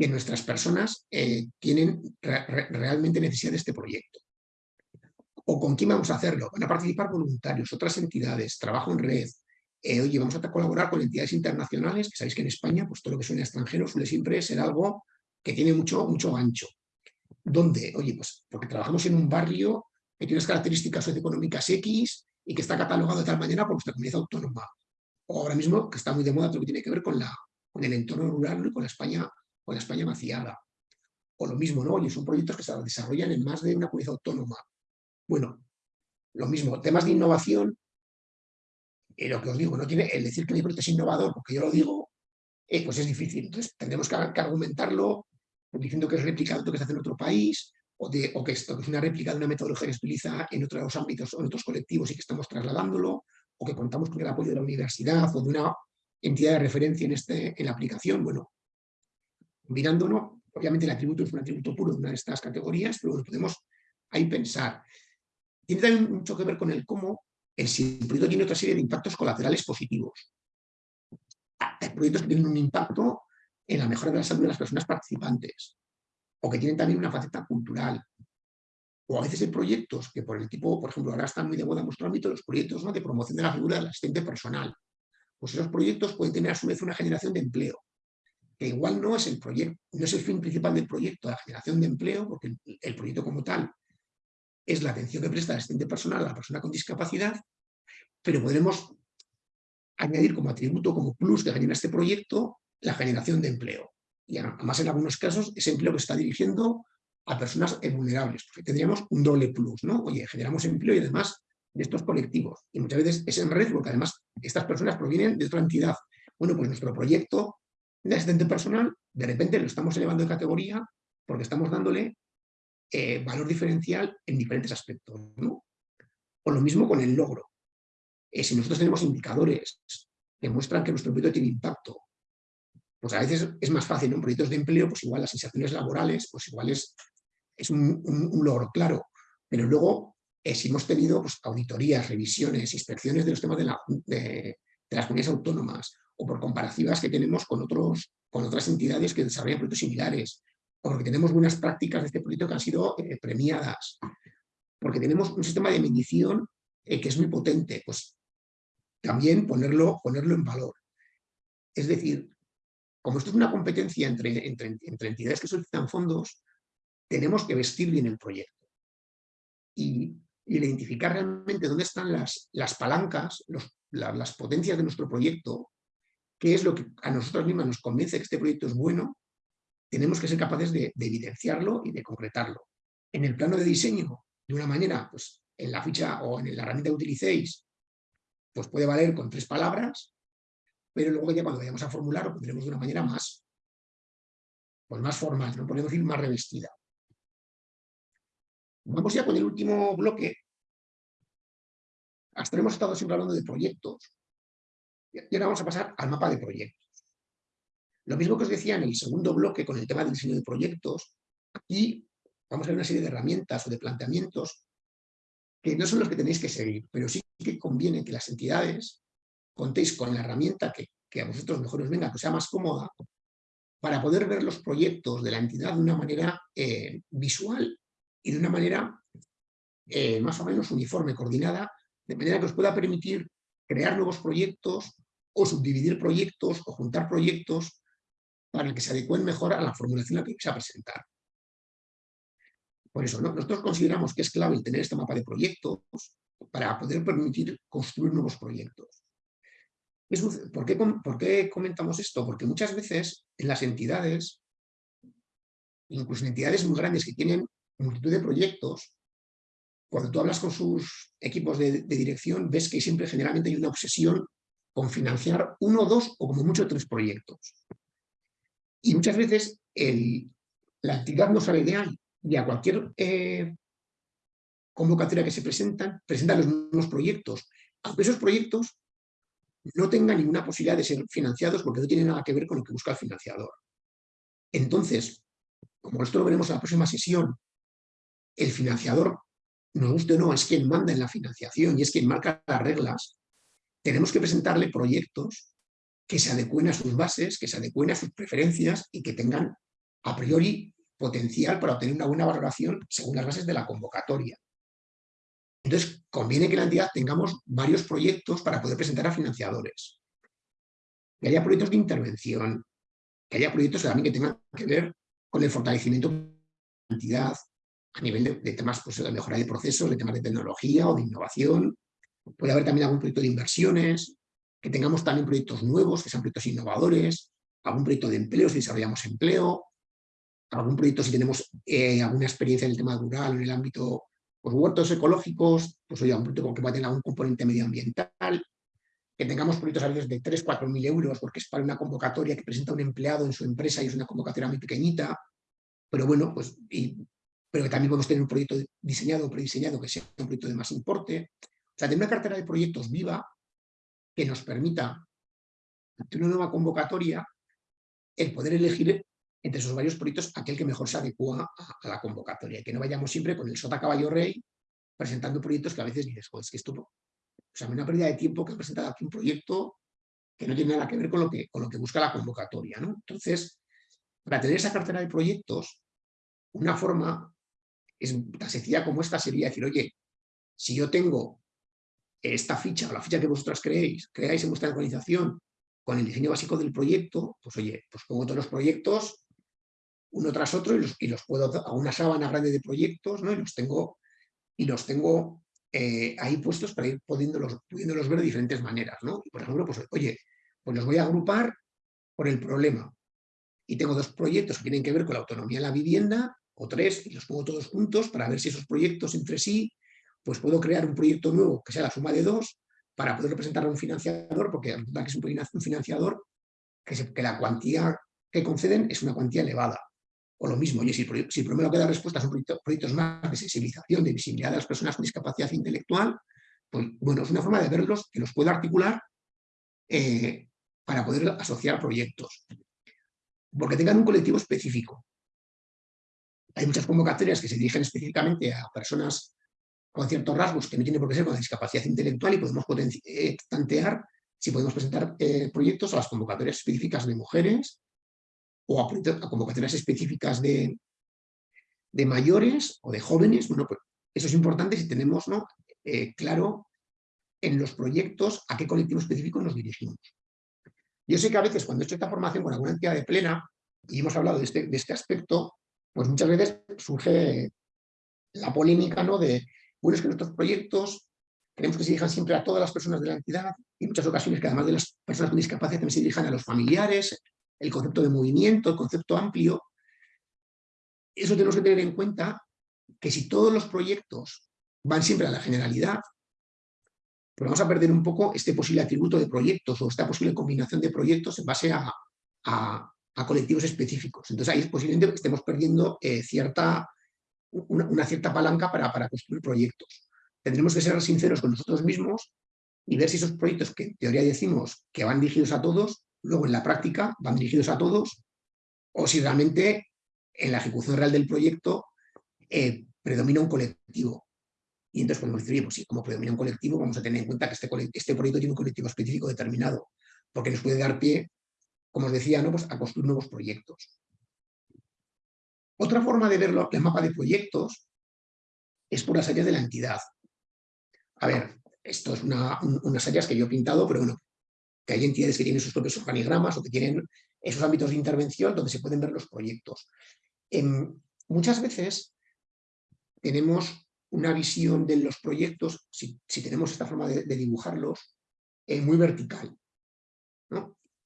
que nuestras personas eh, tienen realmente necesidad de este proyecto. ¿O con quién vamos a hacerlo? Van a participar voluntarios, otras entidades, trabajo en red. Eh, oye, vamos a colaborar con entidades internacionales, que sabéis que en España pues todo lo que suena extranjero suele siempre ser algo que tiene mucho, mucho ancho. ¿Dónde? Oye, pues porque trabajamos en un barrio que tiene unas características socioeconómicas X y que está catalogado de tal manera por nuestra comunidad autónoma. O ahora mismo que está muy de moda todo lo que tiene que ver con, la, con el entorno rural y con la España o la España vaciada. O lo mismo, ¿no? Y son proyectos que se desarrollan en más de una comunidad autónoma. Bueno, lo mismo, temas de innovación, y lo que os digo, no tiene el decir que mi proyecto es innovador, porque yo lo digo, eh, pues es difícil. Entonces tendremos que, argumentarlo diciendo que es replicado que se hace en otro país, o que, esto, que es una réplica de una metodología que se utiliza en otros ámbitos o en otros colectivos y que estamos trasladándolo, o que contamos con el apoyo de la universidad o de una entidad de referencia en, este, en la aplicación. Bueno, mirándolo, obviamente el atributo es un atributo puro de una de estas categorías, pero podemos ahí pensar. Tiene también mucho que ver con el cómo el proyecto tiene otra serie de impactos colaterales positivos. Hay proyectos que tienen un impacto en la mejora de la salud de las personas participantes, o que tienen también una faceta cultural. O a veces hay proyectos que por el tipo, por ejemplo, ahora están muy de moda en nuestro ámbito los proyectos de promoción de la figura del asistente personal. Pues esos proyectos pueden tener a su vez una generación de empleo, que igual no es el proyecto, no es el fin principal del proyecto, la generación de empleo, porque el, proyecto como tal es la atención que presta el asistente personal a la persona con discapacidad, pero podremos añadir como atributo, como plus que genera este proyecto, la generación de empleo. Y además en algunos casos ese empleo que está dirigiendo a personas vulnerables, porque tendríamos un doble plus, ¿no? Oye, generamos empleo y además de estos colectivos. Y muchas veces es en red porque además estas personas provienen de otra entidad. Bueno, pues nuestro proyecto de asistente personal, de repente lo estamos elevando de categoría porque estamos dándole eh, valor diferencial en diferentes aspectos, ¿no? O lo mismo con el logro. Eh, si nosotros tenemos indicadores que muestran que nuestro proyecto tiene impacto pues a veces es más fácil, en proyectos de empleo, pues igual las inserciones laborales, pues igual es, es un, logro claro, pero luego eh, si hemos tenido pues, auditorías, revisiones, inspecciones de los temas de, de, las comunidades autónomas, o por comparativas que tenemos con, otros, con otras entidades que desarrollan proyectos similares, o porque tenemos buenas prácticas de este proyecto que han sido eh, premiadas, porque tenemos un sistema de medición eh, que es muy potente, pues también ponerlo, ponerlo en valor. Es decir, como esto es una competencia entre, entre, entidades que solicitan fondos, tenemos que vestir bien el proyecto y, identificar realmente dónde están las, las palancas, las potencias de nuestro proyecto, qué es lo que a nosotros mismos nos convence que este proyecto es bueno, tenemos que ser capaces de, evidenciarlo y de concretarlo. En el plano de diseño, de una manera, pues en la ficha o en la herramienta que utilicéis, pues puede valer con tres palabras, pero luego ya cuando vayamos a formular lo pondremos de una manera más, pues más formal, no podemos ir más revestida. Vamos ya con el último bloque. Hasta hemos estado siempre hablando de proyectos. Y ahora vamos a pasar al mapa de proyectos. Lo mismo que os decía en el segundo bloque con el tema del diseño de proyectos, aquí vamos a ver una serie de herramientas o de planteamientos que no son los que tenéis que seguir, pero sí que conviene que las entidades contéis con la herramienta que, a vosotros mejor os venga, que sea más cómoda, para poder ver los proyectos de la entidad de una manera eh, visual y de una manera eh, más o menos uniforme, coordinada, de manera que os pueda permitir crear nuevos proyectos o subdividir proyectos o juntar proyectos para que se adecuen mejor a la formulación que vais a presentar. Por eso, nosotros consideramos que es clave el tener este mapa de proyectos para poder permitir construir nuevos proyectos. ¿Por qué, comentamos esto? Porque muchas veces en las entidades, incluso en entidades muy grandes que tienen multitud de proyectos, cuando tú hablas con sus equipos de, dirección, ves que siempre generalmente hay una obsesión con financiar uno, dos o como mucho tres proyectos. Y muchas veces la actividad no sale de ahí y a cualquier eh, convocatoria que se presentan, presentan los mismos proyectos, aunque esos proyectos no tenga ninguna posibilidad de ser financiados porque no tiene nada que ver con lo que busca el financiador. Entonces, como esto lo veremos en la próxima sesión, el financiador, nos guste o no, es quien manda en la financiación y es quien marca las reglas, tenemos que presentarle proyectos que se adecuen a sus bases, que se adecuen a sus preferencias y que tengan a priori potencial para obtener una buena valoración según las bases de la convocatoria. Entonces, conviene que la entidad tengamos varios proyectos para poder presentar a financiadores. Que haya proyectos de intervención, que haya proyectos también que tengan que ver con el fortalecimiento de la entidad a nivel de, temas pues, de mejora de procesos, de temas de tecnología o de innovación. Puede haber también algún proyecto de inversiones, que tengamos también proyectos nuevos, que sean proyectos innovadores, algún proyecto de empleo si desarrollamos empleo, algún proyecto si tenemos eh, alguna experiencia en el tema rural, en el ámbito pues huertos ecológicos, pues oye, un proyecto que va a tener algún componente medioambiental, que tengamos proyectos a veces de 3, 4 mil euros, porque es para una convocatoria que presenta un empleado en su empresa y es una convocatoria muy pequeñita, pero bueno, pues, pero que también podemos tener un proyecto diseñado o prediseñado que sea un proyecto de más importe. Sea, tener una cartera de proyectos viva que nos permita, ante una nueva convocatoria, el poder elegir entre esos varios proyectos aquel que mejor se adecua a, la convocatoria, y que no vayamos siempre con el sota caballo rey presentando proyectos que a veces dices, pues que esto o sea, una pérdida de tiempo que ha presentado aquí un proyecto que no tiene nada que ver con lo que, con lo que busca la convocatoria. ¿no? Entonces, para tener esa cartera de proyectos, una forma es tan sencilla como esta sería decir, oye, si yo tengo esta ficha o la ficha que vosotras creéis, creáis en vuestra organización con el diseño básico del proyecto, pues oye, pues pongo todos los proyectos uno tras otro y los, y los puedo a una sábana grande de proyectos, ¿no? Y los tengo, y los tengo eh, ahí puestos para ir pudiéndolos, ver de diferentes maneras, ¿no? por ejemplo, pues oye, pues los voy a agrupar por el problema. Y tengo dos proyectos que tienen que ver con la autonomía de la vivienda, o tres, y los pongo todos juntos para ver si esos proyectos entre sí, pues puedo crear un proyecto nuevo que sea la suma de dos, para poder presentar a un financiador, porque que es un financiador que, que la cuantía que conceden es una cuantía elevada. O lo mismo, oye, si, si primero que da respuesta son proyectos, más de sensibilización, de visibilidad de las personas con discapacidad intelectual, pues bueno, es una forma de verlos que los puedo articular eh, para poder asociar proyectos. Porque tengan un colectivo específico. Hay muchas convocatorias que se dirigen específicamente a personas con ciertos rasgos que no tienen por qué ser con discapacidad intelectual y podemos eh, plantear si podemos presentar eh, proyectos a las convocatorias específicas de mujeres o a, convocatorias específicas de, de, mayores o de jóvenes. Bueno, pues eso es importante si tenemos ¿no? Eh, claro en los proyectos a qué colectivo específico nos dirigimos. Yo sé que a veces cuando he hecho esta formación con alguna entidad de plena y hemos hablado de este, de este aspecto, pues muchas veces surge la polémica ¿no? de, bueno, es que nuestros proyectos queremos que se dirijan siempre a todas las personas de la entidad y en muchas ocasiones que además de las personas con discapacidad también se dirijan a los familiares, el concepto de movimiento, el concepto amplio. Eso tenemos que tener en cuenta que si todos los proyectos van siempre a la generalidad, pues vamos a perder un poco este posible atributo de proyectos o esta posible combinación de proyectos en base a, colectivos específicos. Entonces ahí posiblemente estemos perdiendo eh, cierta, una, cierta palanca para, construir proyectos. Tendremos que ser sinceros con nosotros mismos y ver si esos proyectos que en teoría decimos que van dirigidos a todos, luego en la práctica van dirigidos a todos, o si realmente en la ejecución real del proyecto eh, predomina un colectivo. Y entonces podemos decir, pues sí, como predomina un colectivo, vamos a tener en cuenta que este, este proyecto tiene un colectivo específico determinado, porque nos puede dar pie, como os decía, ¿no? pues a construir nuevos proyectos. Otra forma de ver el mapa de proyectos es por las áreas de la entidad. A ver, esto es unas áreas que yo he pintado, pero bueno, que hay entidades que tienen sus propios organigramas o que tienen esos ámbitos de intervención donde se pueden ver los proyectos. muchas veces tenemos una visión de los proyectos, si, tenemos esta forma de, dibujarlos, eh, muy vertical.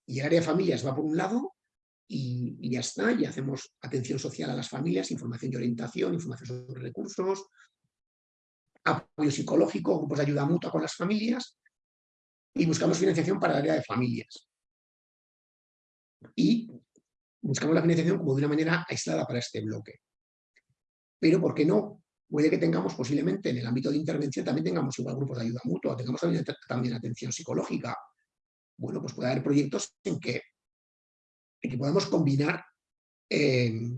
Y el área de familias va por un lado y, ya está, y hacemos atención social a las familias, información y orientación, información sobre recursos, apoyo psicológico, grupos de ayuda mutua con las familias, y buscamos financiación para el área de familias. Y buscamos la financiación como de una manera aislada para este bloque. Pero, ¿por qué no? Puede que tengamos posiblemente en el ámbito de intervención también tengamos igual grupos de ayuda mutua, tengamos también, atención psicológica. Bueno, pues puede haber proyectos en que, en que podamos combinar eh,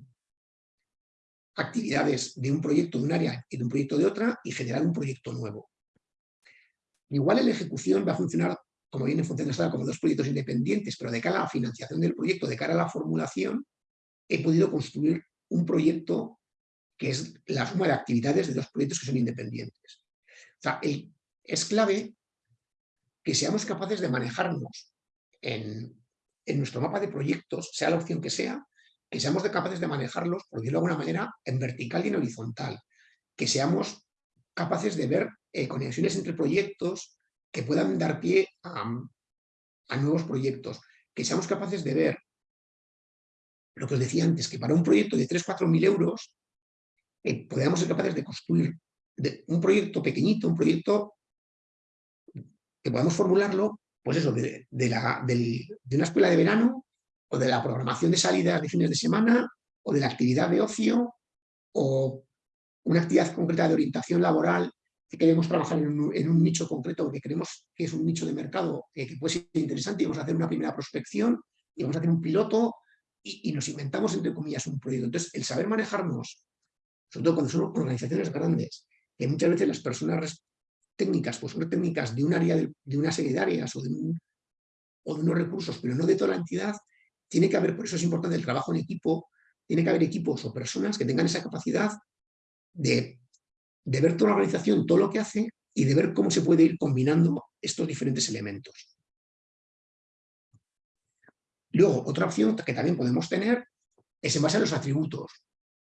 actividades de un proyecto de un área y de un proyecto de otra y generar un proyecto nuevo. Igual en la ejecución va a funcionar, como viene funcionando como dos proyectos independientes, pero de cara a la financiación del proyecto, de cara a la formulación, he podido construir un proyecto que es la suma de actividades de dos proyectos que son independientes. Es clave que seamos capaces de manejarnos en, en nuestro mapa de proyectos, sea la opción que sea, que seamos capaces de manejarlos, por decirlo de alguna manera, en vertical y en horizontal, que seamos capaces de ver eh, conexiones entre proyectos que puedan dar pie a, nuevos proyectos, que seamos capaces de ver lo que os decía antes, que para un proyecto de 3-4 mil euros eh, podamos ser capaces de construir un proyecto pequeñito, un proyecto que podamos formularlo, pues eso, de, la, de una escuela de verano o de la programación de salidas de fines de semana, o de la actividad de ocio, o una actividad concreta de orientación laboral que queremos trabajar en un, nicho concreto que creemos que es un nicho de mercado eh, que puede ser interesante y vamos a hacer una primera prospección y vamos a hacer un piloto y, nos inventamos, entre comillas, un proyecto. Entonces, el saber manejarnos, sobre todo cuando son organizaciones grandes, que muchas veces las personas técnicas, pues son técnicas de un área, de, una serie de áreas o de, o de unos recursos, pero no de toda la entidad, tiene que haber, por eso es importante el trabajo en equipo, tiene que haber equipos o personas que tengan esa capacidad de, de ver toda la organización, todo lo que hace y de ver cómo se puede ir combinando estos diferentes elementos. Luego, otra opción que también podemos tener es en base a los atributos.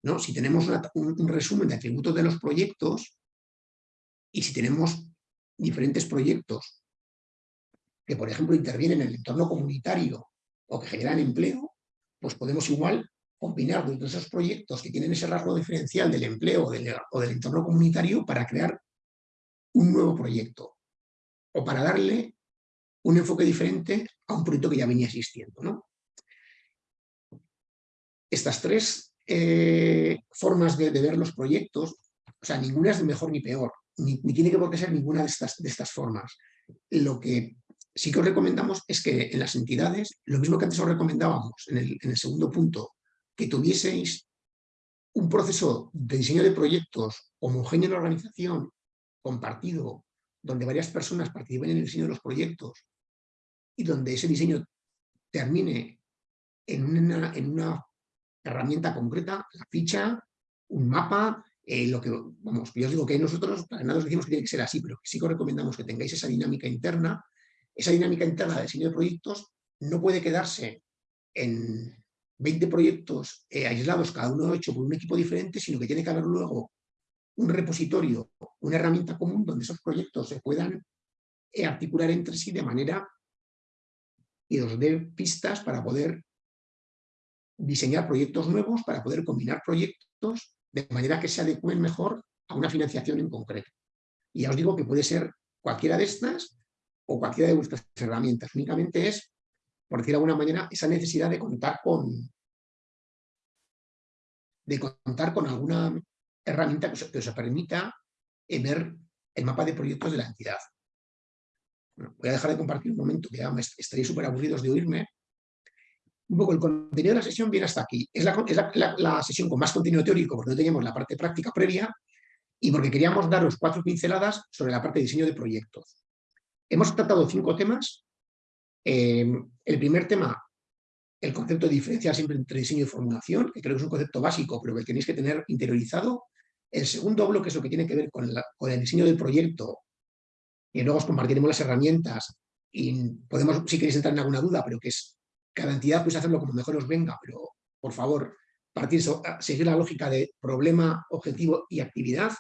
¿no? Si tenemos un, resumen de atributos de los proyectos y si tenemos diferentes proyectos que, por ejemplo, intervienen en el entorno comunitario o que generan empleo, pues podemos igual combinar de esos proyectos que tienen ese rasgo diferencial del empleo o del entorno comunitario para crear un nuevo proyecto o para darle un enfoque diferente a un proyecto que ya venía existiendo. ¿no? Estas tres eh, formas de, ver los proyectos, o sea, ninguna es mejor ni peor, ni, tiene que por qué ser ninguna de estas, de estas formas. Lo que sí que os recomendamos es que en las entidades, lo mismo que antes os recomendábamos en el, en el segundo punto, que tuvieseis un proceso de diseño de proyectos homogéneo en la organización, compartido, donde varias personas participen en el diseño de los proyectos y donde ese diseño termine en una, en una herramienta concreta, la ficha, un mapa, eh, lo que, vamos, yo os digo que nosotros para nada os decimos que tiene que ser así, pero sí que os recomendamos que tengáis esa dinámica interna. Esa dinámica interna de diseño de proyectos no puede quedarse en 20 proyectos eh, aislados, cada uno hecho por un equipo diferente, sino que tiene que haber luego un repositorio, una herramienta común donde esos proyectos se puedan eh, articular entre sí de manera y os dé pistas para poder diseñar proyectos nuevos, para poder combinar proyectos de manera que se adecúen mejor a una financiación en concreto. Y ya os digo que puede ser cualquiera de estas o cualquiera de vuestras herramientas. Únicamente es, por decir de alguna manera, esa necesidad de contar con de contar con alguna herramienta que os, permita ver el mapa de proyectos de la entidad. voy a dejar de compartir un momento, que ya estaréis súper aburridos de oírme. Un poco el contenido de la sesión viene hasta aquí. Es, la, sesión con más contenido teórico, porque no teníamos la parte práctica previa, y porque queríamos daros cuatro pinceladas sobre la parte de diseño de proyectos. Hemos tratado cinco temas. Eh, el primer tema, el concepto de diferenciar siempre entre diseño y formulación, que creo que es un concepto básico, pero que tenéis que tener interiorizado. El segundo bloque es lo que tiene que ver con, el diseño del proyecto, y luego os compartiremos las herramientas y podemos, si queréis entrar en alguna duda, pero que es cada entidad puede hacerlo como mejor os venga, pero por favor, partir, seguir la lógica de problema, objetivo y actividad,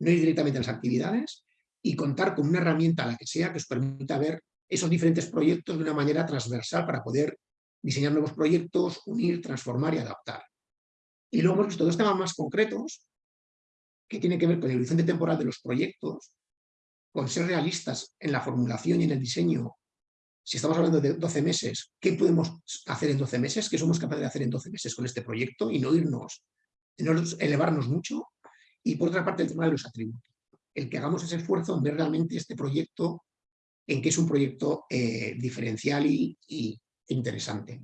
no ir directamente a las actividades y contar con una herramienta, la que sea, que os permita ver esos diferentes proyectos de una manera transversal para poder diseñar nuevos proyectos, unir, transformar y adaptar. Y luego hemos visto dos temas más concretos que tienen que ver con el horizonte temporal de los proyectos, con ser realistas en la formulación y en el diseño. Si estamos hablando de 12 meses, ¿qué podemos hacer en 12 meses? ¿Qué somos capaces de hacer en 12 meses con este proyecto? Y no irnos, no elevarnos mucho. Y por otra parte, el tema de los atributos. El que hagamos ese esfuerzo en ver realmente este proyecto en que es un proyecto eh, diferencial y, interesante.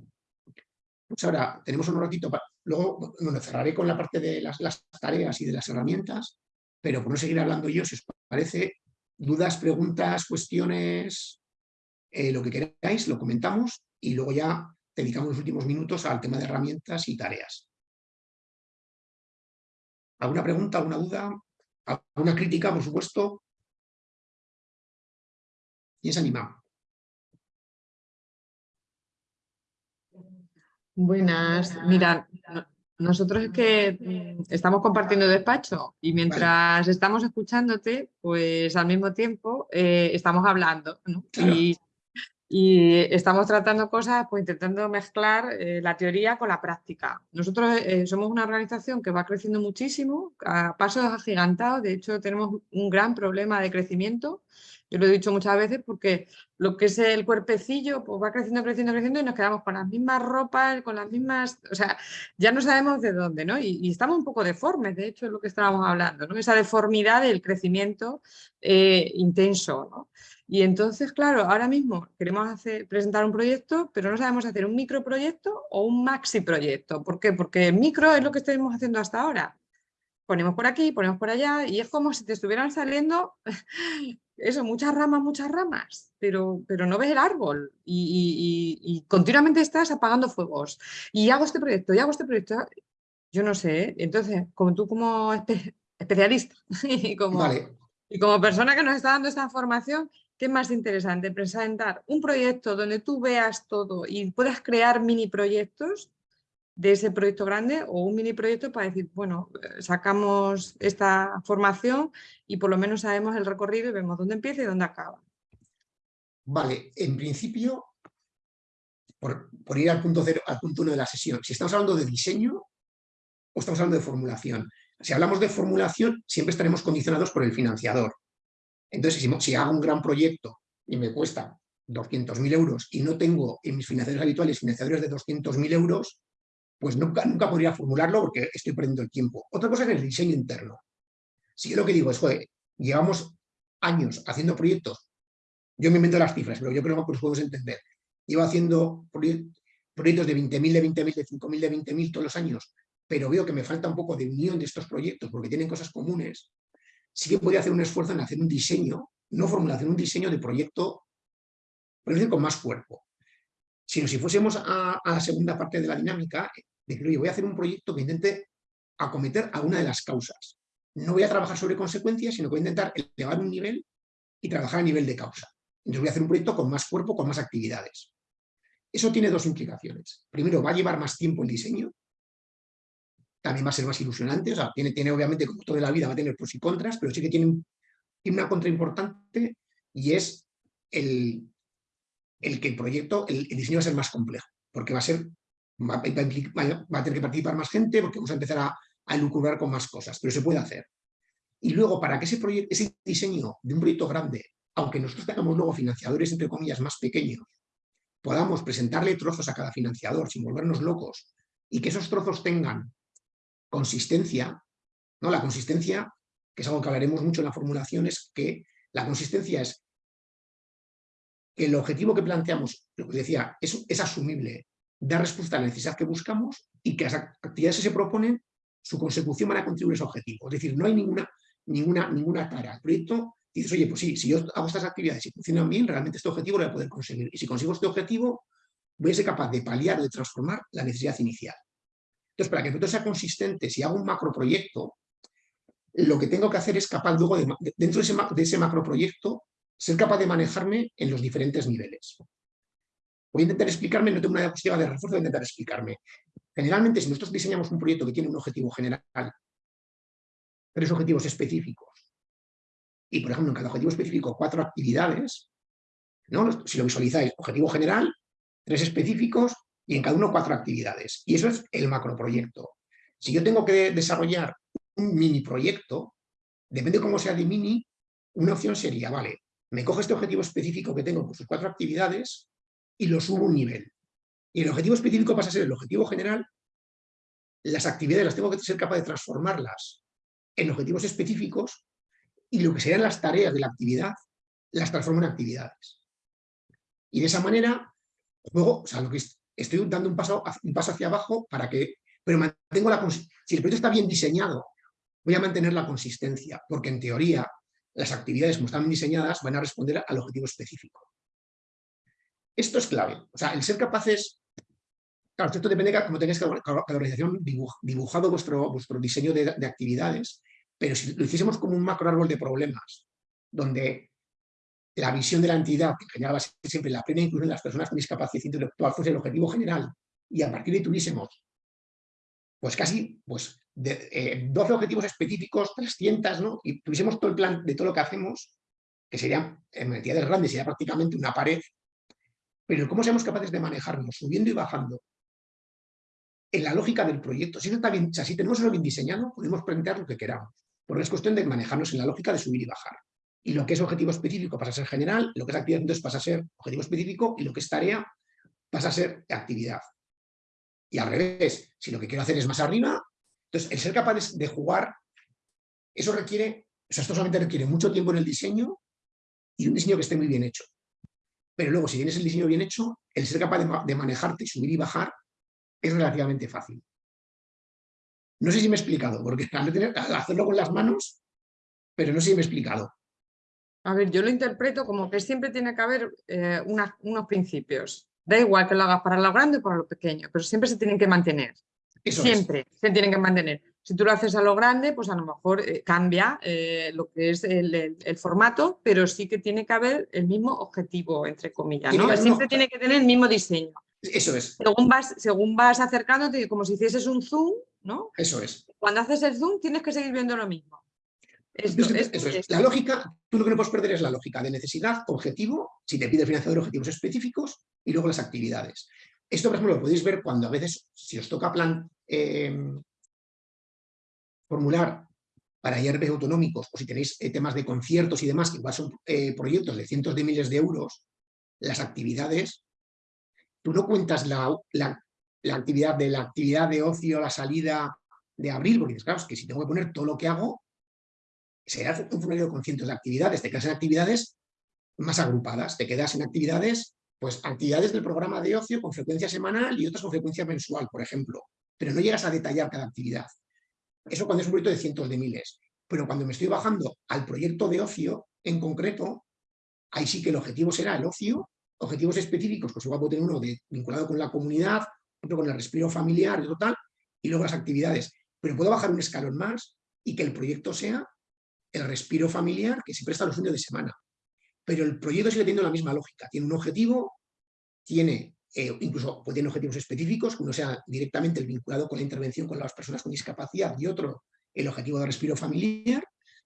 Pues ahora tenemos un ratito Luego, bueno, cerraré con la parte de las, tareas y de las herramientas, pero por no seguir hablando yo, si os parece, dudas, preguntas, cuestiones, eh, lo que queráis, lo comentamos y luego ya dedicamos los últimos minutos al tema de herramientas y tareas. ¿Alguna pregunta, alguna duda? ¿Alguna crítica, por supuesto? Y es animado. Buenas, mira, nosotros es que mm, estamos compartiendo despacho y mientras estamos escuchándote, pues al mismo tiempo eh, estamos hablando y, estamos tratando cosas, pues intentando mezclar eh, la teoría con la práctica. Nosotros eh, somos una organización que va creciendo muchísimo, a pasos agigantados, de hecho tenemos un gran problema de crecimiento yo lo he dicho muchas veces porque lo que es el cuerpecillo pues va creciendo, creciendo, creciendo y nos quedamos con las mismas ropas, con las mismas, o sea, ya no sabemos de dónde, ¿no? Y, estamos un poco deformes, de hecho es lo que estábamos hablando, ¿no? Esa deformidad del crecimiento eh, intenso, ¿no? Y entonces, claro, ahora mismo queremos hacer, presentar un proyecto, pero no sabemos hacer un microproyecto o un maxi proyecto. ¿Por qué? Porque el micro es lo que estamos haciendo hasta ahora ponemos por aquí, ponemos por allá y es como si te estuvieran saliendo *laughs* eso, muchas ramas, muchas ramas, pero, pero no ves el árbol y, continuamente estás apagando fuegos. Y hago este proyecto, y hago este proyecto. Yo no sé, ¿eh? entonces, como tú como especialista *laughs* y como, y como persona que nos está dando esta formación, ¿qué más interesante? Presentar un proyecto donde tú veas todo y puedas crear mini proyectos de ese proyecto grande o un mini proyecto para decir, bueno, eh, sacamos esta formación y por lo menos sabemos el recorrido y vemos dónde empieza y dónde acaba. Vale, en principio, por, ir al punto cero, al punto uno de la sesión, si estamos hablando de diseño o estamos hablando de formulación. Si hablamos de formulación, siempre estaremos condicionados por el financiador. Entonces, si, hago un gran proyecto y me cuesta 200.000 euros y no tengo en mis financiadores habituales financiadores de 200.000 euros, pues nunca, nunca podría formularlo porque estoy perdiendo el tiempo. Otra cosa es el diseño interno. Si yo lo que digo es, joder, llevamos años haciendo proyectos, yo me invento las cifras, pero yo creo que los podemos entender. Llevo haciendo proyectos de 20.000, de 20.000, de 5.000, de 20.000 todos los años, pero veo que me falta un poco de unión de estos proyectos porque tienen cosas comunes, sí que podría hacer un esfuerzo en hacer un diseño, no formulación, un diseño de proyecto, por con más cuerpo. Sino si fuésemos a, a la segunda parte de la dinámica, decir, oye, voy a hacer un proyecto que intente acometer a una de las causas. No voy a trabajar sobre consecuencias, sino que voy a intentar elevar un nivel y trabajar a nivel de causa. Entonces voy a hacer un proyecto con más cuerpo, con más actividades. Eso tiene dos implicaciones. Primero, va a llevar más tiempo el diseño, también va a ser más ilusionante, o sea, tiene, tiene obviamente, como toda la vida, va a tener pros y contras, pero sí que tiene, una contra importante y es el, el que el proyecto, el, el, diseño va a ser más complejo, porque va a ser va, a tener que participar más gente porque vamos a empezar a, a con más cosas, pero se puede hacer. Y luego, para que ese, proyecto, ese diseño de un proyecto grande, aunque nosotros tengamos luego financiadores, entre comillas, más pequeños, podamos presentarle trozos a cada financiador sin volvernos locos y que esos trozos tengan consistencia, ¿no? La consistencia, que es algo que hablaremos mucho en la formulación, es que la consistencia es que el objetivo que planteamos, lo que decía, es, es asumible, dar respuesta a la necesidad que buscamos y que las actividades que se proponen, su consecución van a contribuir a ese objetivo. Es decir, no hay ninguna, ninguna, ninguna tara. El proyecto dices, oye, pues sí, si yo hago estas actividades y funcionan bien, realmente este objetivo lo voy a poder conseguir. Y si consigo este objetivo, voy a ser capaz de paliar o de transformar la necesidad inicial. Entonces, para que proyecto sea consistente, si hago un macroproyecto, lo que tengo que hacer es capaz luego, de, dentro de ese, de ese macroproyecto, ser capaz de manejarme en los diferentes niveles. Voy a intentar explicarme, no tengo una diapositiva de refuerzo, voy a intentar explicarme. Generalmente, si nosotros diseñamos un proyecto que tiene un objetivo general, tres objetivos específicos, y por ejemplo en cada objetivo específico cuatro actividades, ¿no? si lo visualizáis, objetivo general, tres específicos y en cada uno cuatro actividades. Y eso es el macroproyecto. Si yo tengo que desarrollar un mini proyecto, depende de cómo sea de mini, una opción sería, vale, me cojo este objetivo específico que tengo con sus cuatro actividades y lo subo un nivel. Y el objetivo específico pasa a ser el objetivo general, las actividades las tengo que ser capaz de transformarlas en objetivos específicos y lo que serían las tareas de la actividad las transformo en actividades. Y de esa manera, luego, o sea, lo que estoy dando un paso, un paso hacia abajo para que, pero mantengo la si el proyecto está bien diseñado, voy a mantener la consistencia, porque en teoría las actividades como están diseñadas van a responder al objetivo específico. Esto es clave. O sea, el ser capaces... Claro, esto depende de cómo tengáis cada organización dibujado vuestro, vuestro diseño de, actividades, pero si lo hiciésemos como un macro árbol de problemas, donde la visión de la entidad, que generaba siempre la plena inclusión de las personas con discapacidad intelectual, fuese el objetivo general, y a partir de ahí tuviésemos, pues casi pues, de, 12 eh, objetivos específicos, 300, ¿no? y tuviésemos todo el plan de todo lo que hacemos, que sería, en entidades grandes, sería prácticamente una pared pero cómo seamos capaces de manejarnos subiendo y bajando en la lógica del proyecto. Si, está bien, si tenemos eso bien diseñado, podemos plantear lo que queramos. Porque es cuestión de manejarnos en la lógica de subir y bajar. Y lo que es objetivo específico pasa a ser general, lo que es actividad entonces pasa a ser objetivo específico y lo que es tarea pasa a ser actividad. Y al revés, si lo que quiero hacer es más arriba, entonces el ser capaz de jugar, eso requiere, o sea, esto solamente requiere mucho tiempo en el diseño y un diseño que esté muy bien hecho. Pero luego, si tienes el diseño bien hecho, el ser capaz de, manejarte, subir y bajar, es relativamente fácil. No sé si me he explicado, porque *laughs* al, hacerlo con las manos, pero no sé si me he explicado. A ver, yo lo interpreto como que siempre tiene que haber eh, unos principios. Da igual que lo hagas para lo grande o para lo pequeño, pero siempre se tienen que mantener. siempre se tienen que mantener. Si tú lo haces a lo grande, pues a lo mejor eh, cambia eh, lo que es el, formato, pero sí que tiene que haber el mismo objetivo, entre comillas. ¿no? Siempre tiene que tener el mismo diseño. Eso es. Según vas, según vas acercándote, como si hicieses un zoom, ¿no? Eso es. Cuando haces el zoom tienes que seguir viendo lo mismo. Es. La lógica, tú lo que no puedes perder es la lógica de necesidad, objetivo, si te pide el financiador objetivos específicos y luego las actividades. Esto, por ejemplo, lo podéis ver cuando a veces, si os toca plan, eh, formular para IRB autonómicos o si tenéis eh, temas de conciertos y demás, que igual son eh, proyectos de cientos de miles de euros, las actividades, tú no cuentas la, actividad de la actividad de ocio, la salida de abril, porque dices, claro, es que si tengo que poner todo lo que hago, será un formulario con cientos de actividades, te quedas en actividades más agrupadas, te quedas en actividades, pues actividades del programa de ocio con frecuencia semanal y otras con frecuencia mensual, por ejemplo, pero no llegas a detallar cada actividad. Eso cuando es un proyecto de cientos de miles. Pero cuando me estoy bajando al proyecto de ocio en concreto, ahí sí que el objetivo será el ocio, objetivos específicos, pues igual puedo tener uno de, vinculado con la comunidad, otro con el respiro familiar y total, y luego las actividades. Pero puedo bajar un escalón más y que el proyecto sea el respiro familiar que se presta los fines de semana. Pero el proyecto sigue teniendo la misma lógica. Tiene un objetivo, tiene eh, incluso pueden objetivos específicos, uno sea directamente el vinculado con la intervención con las personas con discapacidad y otro el objetivo de respiro familiar,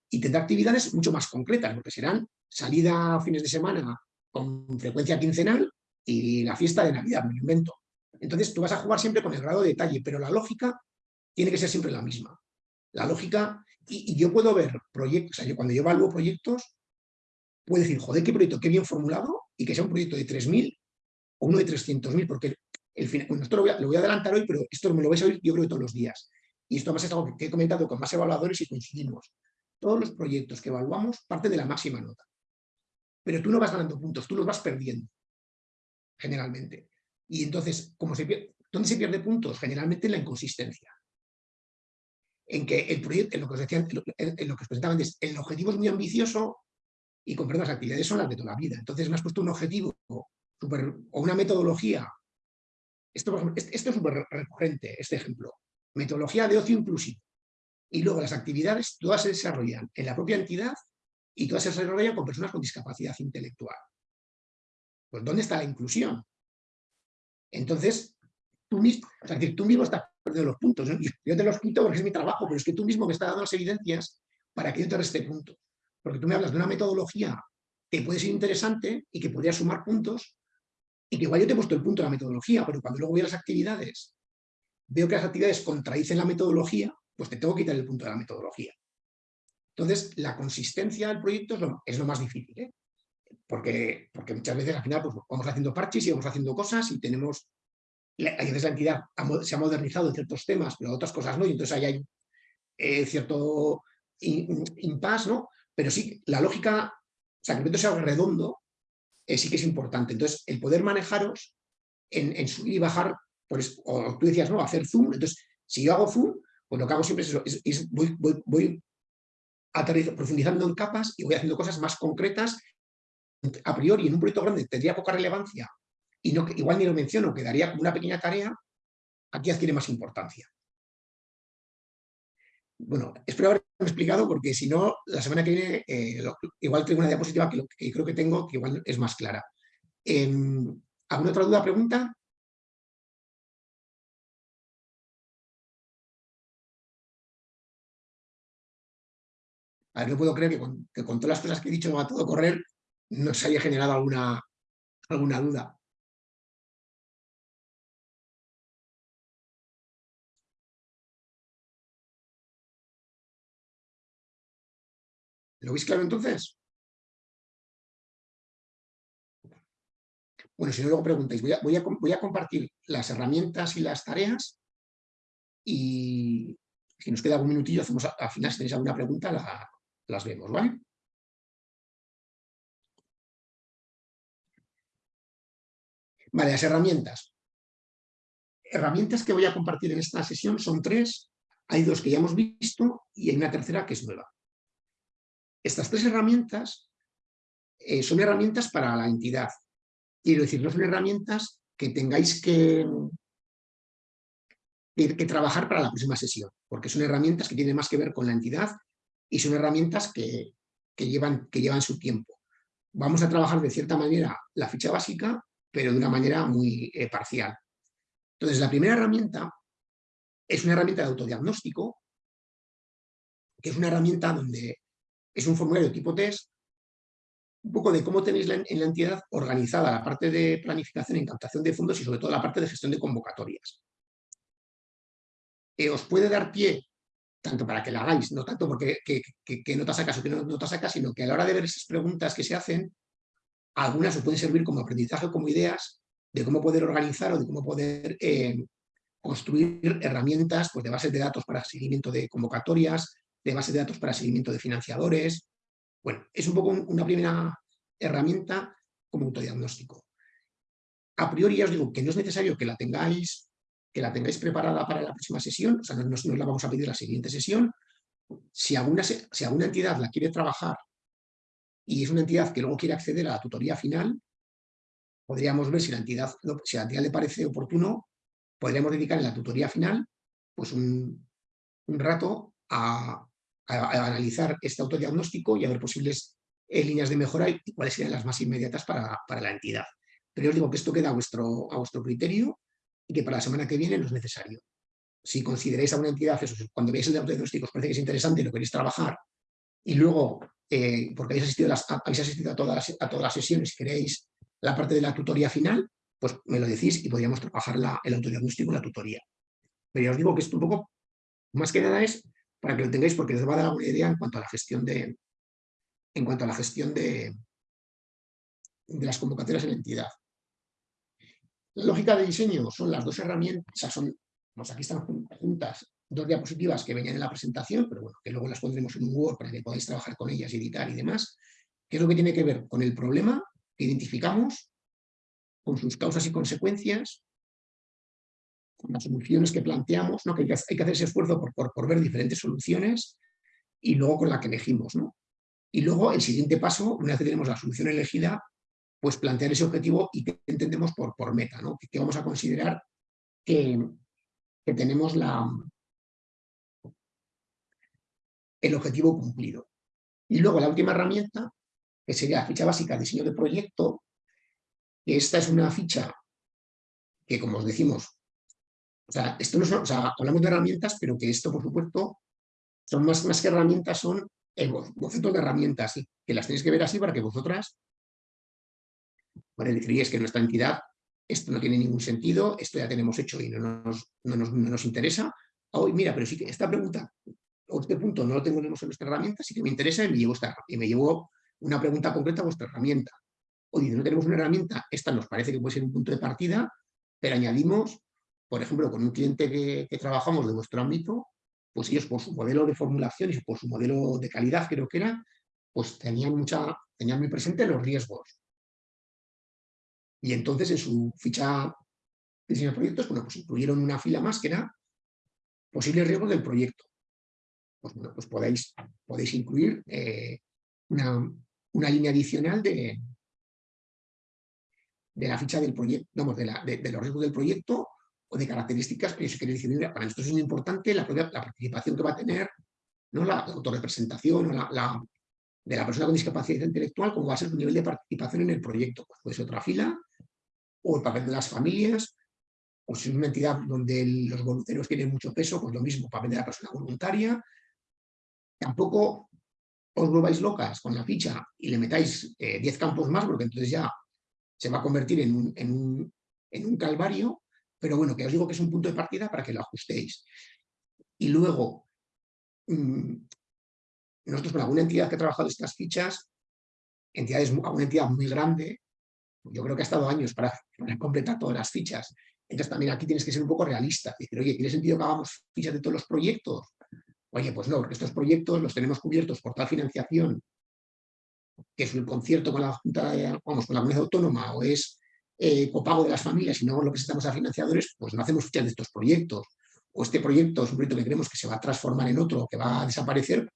y tendrá actividades mucho más concretas, porque serán salida fines de semana con frecuencia quincenal y la fiesta de Navidad, me invento. Entonces tú vas a jugar siempre con el grado de detalle, pero la lógica tiene que ser siempre la misma. La lógica, y, yo puedo ver proyectos, o sea, yo cuando yo evalúo proyectos, puedo decir, joder, qué proyecto, qué bien formulado, y que sea un proyecto de 3.000 o uno de 300.000, porque el final, bueno, esto lo voy, a, lo voy, a, adelantar hoy, pero esto me lo vais a oír yo creo todos los días. Y esto más es algo que he comentado con más evaluadores y coincidimos. Todos los proyectos que evaluamos parten de la máxima nota. Pero tú no vas ganando puntos, tú los vas perdiendo, generalmente. Y entonces, ¿cómo se? ¿dónde se pierde puntos? Generalmente en la inconsistencia. En que el proyecto, en lo que os decían, en lo que os presentaban, es, el objetivo es muy ambicioso y comprendo las actividades son las de toda la vida. Entonces me has puesto un objetivo o una metodología. Esto, esto es súper recurrente, este ejemplo. Metodología de ocio inclusivo. Y luego las actividades todas se desarrollan en la propia entidad y todas se desarrollan con personas con discapacidad intelectual. Pues ¿dónde está la inclusión? Entonces, tú mismo, es decir, tú mismo estás perdiendo los puntos. Yo te los quito porque es mi trabajo, pero es que tú mismo me estás dando las evidencias para que yo te reste punto. Porque tú me hablas de una metodología que puede ser interesante y que podría sumar puntos, y que igual yo te he puesto el punto de la metodología, pero cuando luego voy a las actividades, veo que las actividades contradicen la metodología, pues te tengo que quitar el punto de la metodología. Entonces, la consistencia del proyecto es lo, más difícil, ¿eh? porque, porque muchas veces al final pues, vamos haciendo parches y vamos haciendo cosas y tenemos, a veces la entidad se ha modernizado en ciertos temas, pero otras cosas no, y entonces ahí hay eh, cierto impasse, ¿no? Pero sí, la lógica, o sea, que el proyecto sea redondo, eh, sí que es importante. Entonces, el poder manejaros en, subir y bajar, pues, o tú decías, no, hacer zoom, entonces, si yo hago zoom, pues lo que hago siempre es eso, es, voy, voy, profundizando en capas y voy haciendo cosas más concretas. A priori, en un proyecto grande tendría poca relevancia igual ni lo menciono, quedaría como una pequeña tarea, aquí adquiere más importancia. Bueno, espero haberme explicado porque si no, la semana que viene eh, igual tengo una diapositiva que, creo que tengo que igual es más clara. Em, ¿Alguna otra duda, pregunta? A ver, no puedo creer que con, que con, todas las cosas que he dicho a todo correr no se haya generado alguna, alguna duda. ¿Lo veis claro entonces? Bueno, si no luego preguntáis, voy a, voy a, compartir las herramientas y las tareas y si nos queda algún minutillo, hacemos al final, si tenéis alguna pregunta, las vemos, ¿vale? Vale, las herramientas. Herramientas que voy a compartir en esta sesión son tres. Hay dos que ya hemos visto y hay una tercera que es nueva. Estas tres herramientas eh, son herramientas para la entidad. Quiero decir, no son herramientas que tengáis que, que, trabajar para la próxima sesión, porque son herramientas que tienen más que ver con la entidad y son herramientas que, llevan, que llevan su tiempo. Vamos a trabajar de cierta manera la ficha básica, pero de una manera muy eh, parcial. Entonces, la primera herramienta es una herramienta de autodiagnóstico, que es una herramienta donde es un formulario tipo test, un poco de cómo tenéis en la entidad organizada la parte de planificación captación de fondos y sobre todo la parte de gestión de convocatorias. os puede dar pie, tanto para que la hagáis, no tanto porque que, no te sacas o que no, te sacas, sino que a la hora de ver esas preguntas que se hacen, algunas os pueden servir como aprendizaje, como ideas de cómo poder organizar o de cómo poder eh, construir herramientas pues, de bases de datos para seguimiento de convocatorias, de bases de datos para seguimiento de financiadores. Bueno, es un poco una primera herramienta como autodiagnóstico. A priori ya os digo que no es necesario que la tengáis, que la tengáis preparada para la próxima sesión, o sea, no, no, la vamos a pedir la siguiente sesión. Si alguna, si alguna entidad la quiere trabajar y es una entidad que luego quiere acceder a la tutoría final, podríamos ver si la entidad, si la entidad le parece oportuno podríamos dedicar en la tutoría final pues un, rato a, analizar este autodiagnóstico y a ver posibles eh, líneas de mejora y cuáles serían las más inmediatas para, la entidad. Pero os digo que esto queda a vuestro, a vuestro criterio y que para la semana que viene no es necesario. Si consideráis a una entidad, eso, cuando veáis el autodiagnóstico os parece que es interesante y lo queréis trabajar, y luego, eh, porque habéis asistido, habéis asistido a, todas a todas las sesiones, queréis la parte de la tutoría final, pues me lo decís y podríamos trabajar la, el autodiagnóstico y la tutoría. Pero ya os digo que esto un poco, más que nada es para que lo tengáis porque os va a dar una idea en cuanto a la gestión de, en cuanto a la gestión de, de las convocatorias en la entidad. La lógica de diseño son las dos herramientas, son, pues aquí están juntas dos diapositivas que venían en la presentación, pero bueno, que luego las pondremos en un Word para que podáis trabajar con ellas, editar y demás, ¿Qué es lo que tiene que ver con el problema que identificamos con sus causas y consecuencias, con las soluciones que planteamos, ¿no? que hay que, hacer ese esfuerzo por, ver diferentes soluciones y luego con la que elegimos. ¿no? Y luego el siguiente paso, una vez que tenemos la solución elegida, pues plantear ese objetivo y qué entendemos por, meta, ¿no? que, vamos a considerar que, que tenemos la, el objetivo cumplido. Y luego la última herramienta, que sería la ficha básica diseño de proyecto, esta es una ficha que, como os decimos, o sea, esto no son, o sea, hablamos de herramientas, pero que esto, por supuesto, son más, más que herramientas, son bocetos de herramientas, que las tenéis que ver así para que vosotras, bueno, deciríais que nuestra entidad, esto no tiene ningún sentido, esto ya tenemos hecho y no nos, no nos, interesa. Hoy, mira, pero sí que esta pregunta, o este punto no lo tenemos en nuestra herramienta, sí que me interesa y me llevo, esta, y me llevo una pregunta concreta a vuestra herramienta oye, no tenemos una herramienta, esta nos parece que puede ser un punto de partida, pero añadimos, por ejemplo, con un cliente que, trabajamos de vuestro ámbito, pues ellos por su modelo de formulación y por su modelo de calidad, creo que era, pues tenían, mucha, tenían muy presente los riesgos. Y entonces en su ficha de diseño de proyectos, bueno, pues incluyeron una fila más que era posibles riesgos del proyecto. Pues bueno, pues podéis, podéis incluir eh, una, una línea adicional de, de la ficha del proyecto, vamos, de, los riesgos del proyecto o de características, que eso quiere decir, para nosotros es importante la, participación que va a tener, ¿no? la, autorrepresentación o la, de la persona con discapacidad intelectual, como va a ser su nivel de participación en el proyecto. Pues puede ser otra fila, o el papel de las familias, o si es una entidad donde los voluntarios tienen mucho peso, pues lo mismo, papel de la persona voluntaria. Tampoco os volváis locas con la ficha y le metáis 10 eh, campos más, porque entonces ya se va a convertir en un, calvario, pero bueno, que os digo que es un punto de partida para que lo ajustéis. Y luego, mm, nosotros con alguna entidad que ha trabajado estas fichas, entidades, alguna entidad muy grande, yo creo que ha estado años para, completar todas las fichas. Entonces también aquí tienes que ser un poco realista. Decir, oye, ¿tiene sentido que hagamos fichas de todos los proyectos? Oye, pues no, porque estos proyectos los tenemos cubiertos por tal financiación que es un concierto con la Junta, vamos, con la comunidad autónoma o es eh, copago de las familias y no lo que estamos a financiadores, pues no hacemos fichas de estos proyectos. O este proyecto es un proyecto que creemos que se va a transformar en otro, que va a desaparecer,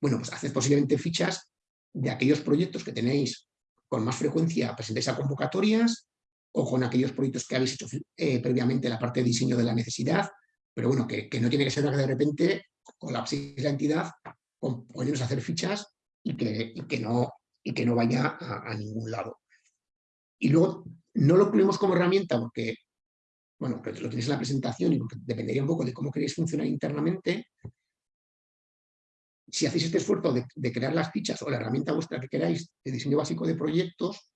bueno, pues haced posiblemente fichas de aquellos proyectos que tenéis con más frecuencia presentéis a convocatorias o con aquellos proyectos que habéis hecho eh, previamente la parte de diseño de la necesidad, pero bueno, que, no tiene que ser que de repente colapséis la entidad, con, poneros a hacer fichas y que no vaya a, ningún lado. Y luego no lo incluimos como herramienta porque, bueno, lo tenéis en la presentación y porque dependería un poco de cómo queréis funcionar internamente, si hacéis este esfuerzo de, crear las fichas o la herramienta vuestra que queráis de diseño básico de proyectos,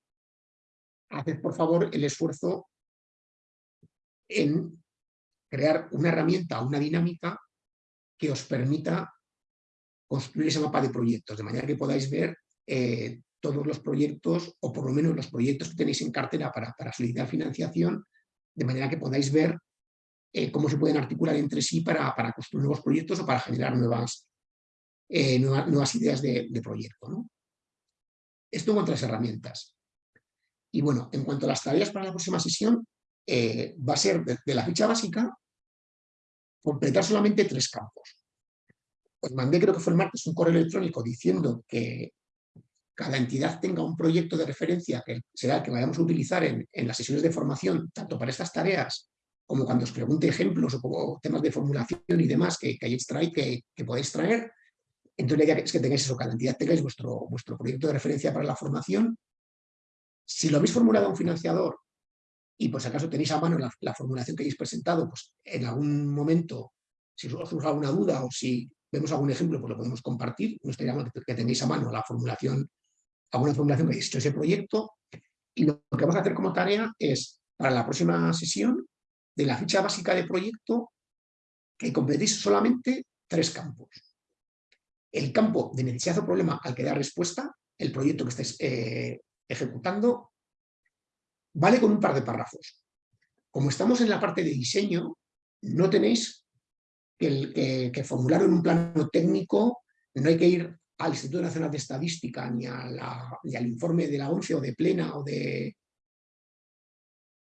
haced por favor el esfuerzo en crear una herramienta, una dinámica que os permita construir ese mapa de proyectos, de manera que podáis ver eh, todos los proyectos, o por lo menos los proyectos que tenéis en cartera para, para solicitar financiación, de manera que podáis ver eh, cómo se pueden articular entre sí para, para construir nuevos proyectos o para generar nuevas, eh, nuevas, ideas de, proyecto. ¿no? Esto en cuanto a las herramientas. Y bueno, en cuanto a las tareas para la próxima sesión, eh, va a ser de, la ficha básica completar solamente tres campos. Os mandé, creo que fue el martes, un correo electrónico diciendo que cada entidad tenga un proyecto de referencia que será el que vayamos a utilizar en, las sesiones de formación, tanto para estas tareas como cuando os pregunte ejemplos o como temas de formulación y demás que, que, que, que podéis traer, entonces la idea es que tengáis eso, cada entidad tengáis vuestro, vuestro proyecto de referencia para la formación. Si lo habéis formulado a un financiador y si acaso tenéis a mano la, formulación que hayáis presentado, pues en algún momento, si os surge alguna duda o si vemos algún ejemplo, pues lo podemos compartir. No estaría mal que, tenéis a mano la formulación, alguna formulación que hecho ese proyecto. Y lo que vamos a hacer como tarea es, para la próxima sesión, de la ficha básica de proyecto, que completéis solamente tres campos el campo de necesidad o problema al que da respuesta, el proyecto que estés eh, ejecutando, vale con un par de párrafos. Como estamos en la parte de diseño, no tenéis que, que, formularlo en un plano técnico, no hay que ir al Instituto Nacional de Estadística ni, ni al informe de la ONCE o de Plena o de,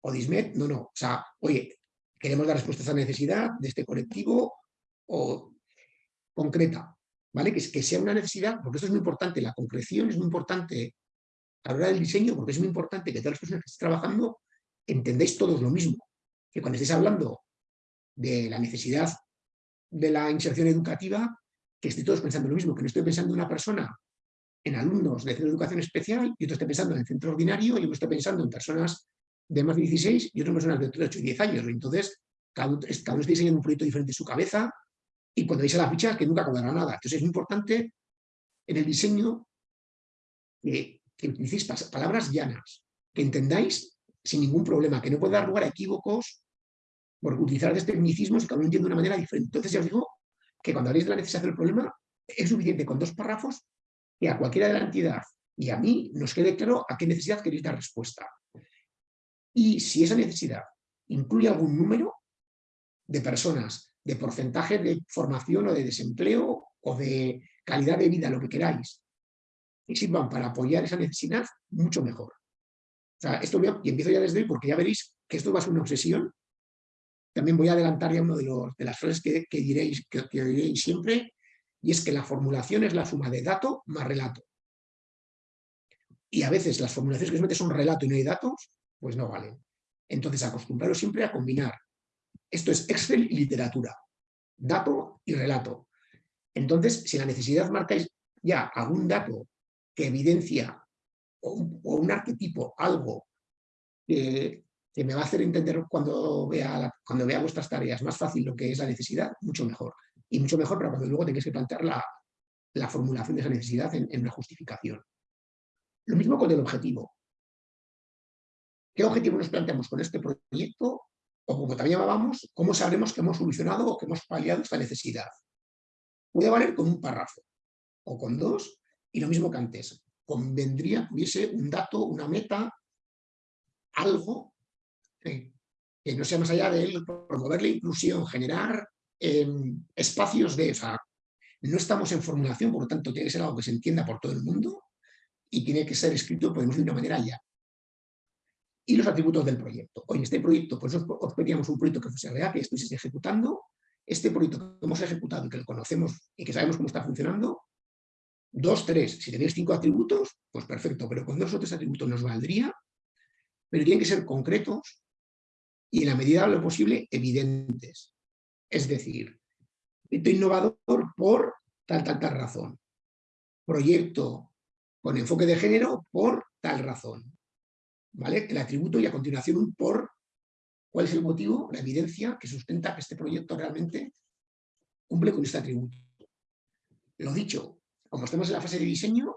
o ISMET, no, no, o sea, oye, queremos dar respuesta a esa necesidad de este colectivo o concreta. ¿vale? Que, que sea una necesidad, porque esto es muy importante, la concreción es muy importante a la hora del diseño, porque es muy importante que todas las personas que estén trabajando entendáis todos lo mismo, que cuando estéis hablando de la necesidad de la inserción educativa, que estéis todos pensando lo mismo, que no estoy pensando en una persona, en alumnos de centro de educación especial, y otro esté pensando en el centro ordinario, y otro esté pensando en personas de más de 16 y otras personas de 8 y 10 años. Entonces, cada uno, cada uno está diseñando un proyecto diferente en su cabeza, y cuando veis a la ficha que nunca cobrará nada. Entonces es importante en el diseño que, que utilicéis palabras llanas, que entendáis sin ningún problema, que no puede dar lugar a equívocos por utilizar tecnicismos y cada uno entiende de una manera diferente. Entonces ya os digo que cuando habléis de la necesidad del problema, es suficiente con dos párrafos que a cualquiera de la entidad y a mí nos quede claro a qué necesidad queréis dar respuesta. Y si esa necesidad incluye algún número de personas de porcentaje de formación o de desempleo o de calidad de vida, lo que queráis, y sirvan para apoyar esa necesidad, mucho mejor. O sea, esto y empiezo ya desde hoy porque ya veréis que esto va a ser una obsesión. También voy a adelantar ya uno de, de las frases que, diréis, que, que diréis siempre, y es que la formulación es la suma de dato más relato. Y a veces las formulaciones que se meten son relato y no hay datos, pues no valen. Entonces acostumbraros siempre a combinar esto es Excel y literatura, dato y relato. Entonces, si la necesidad marcáis ya algún dato que evidencia o un, arquetipo, algo que, me va a hacer entender cuando vea, cuando vea vuestras tareas más fácil lo que es la necesidad, mucho mejor. Y mucho mejor para cuando luego tengáis que plantear la, formulación de esa necesidad en, en una justificación. Lo mismo con el objetivo. ¿Qué objetivo nos planteamos con este proyecto? o como también llamábamos, cómo sabremos que hemos solucionado o que hemos paliado esta necesidad. Puede valer con un párrafo o con dos, y lo mismo que antes. Convendría que hubiese un dato, una meta, algo que no sea más allá de promover la inclusión, generar em, espacios de... esa no estamos en formulación, por lo tanto tiene que ser algo que se entienda por todo el mundo y tiene que ser escrito, podemos de una manera ya y los atributos del proyecto. Hoy este proyecto, pues os pedíamos un proyecto que fuese real, que estuvieseis ejecutando. Este proyecto que hemos ejecutado y que lo conocemos y que sabemos cómo está funcionando, dos, tres. Si tenéis cinco atributos, pues perfecto, pero con dos o tres atributos nos valdría, pero tienen que ser concretos y en la medida de lo posible evidentes. Es decir, proyecto innovador por tal, tal, tal razón. Proyecto con enfoque de género por tal razón. ¿Vale? El atributo y a continuación un por cuál es el motivo, la evidencia que sustenta que este proyecto realmente cumple con este atributo. Lo dicho, como estamos en la fase de diseño,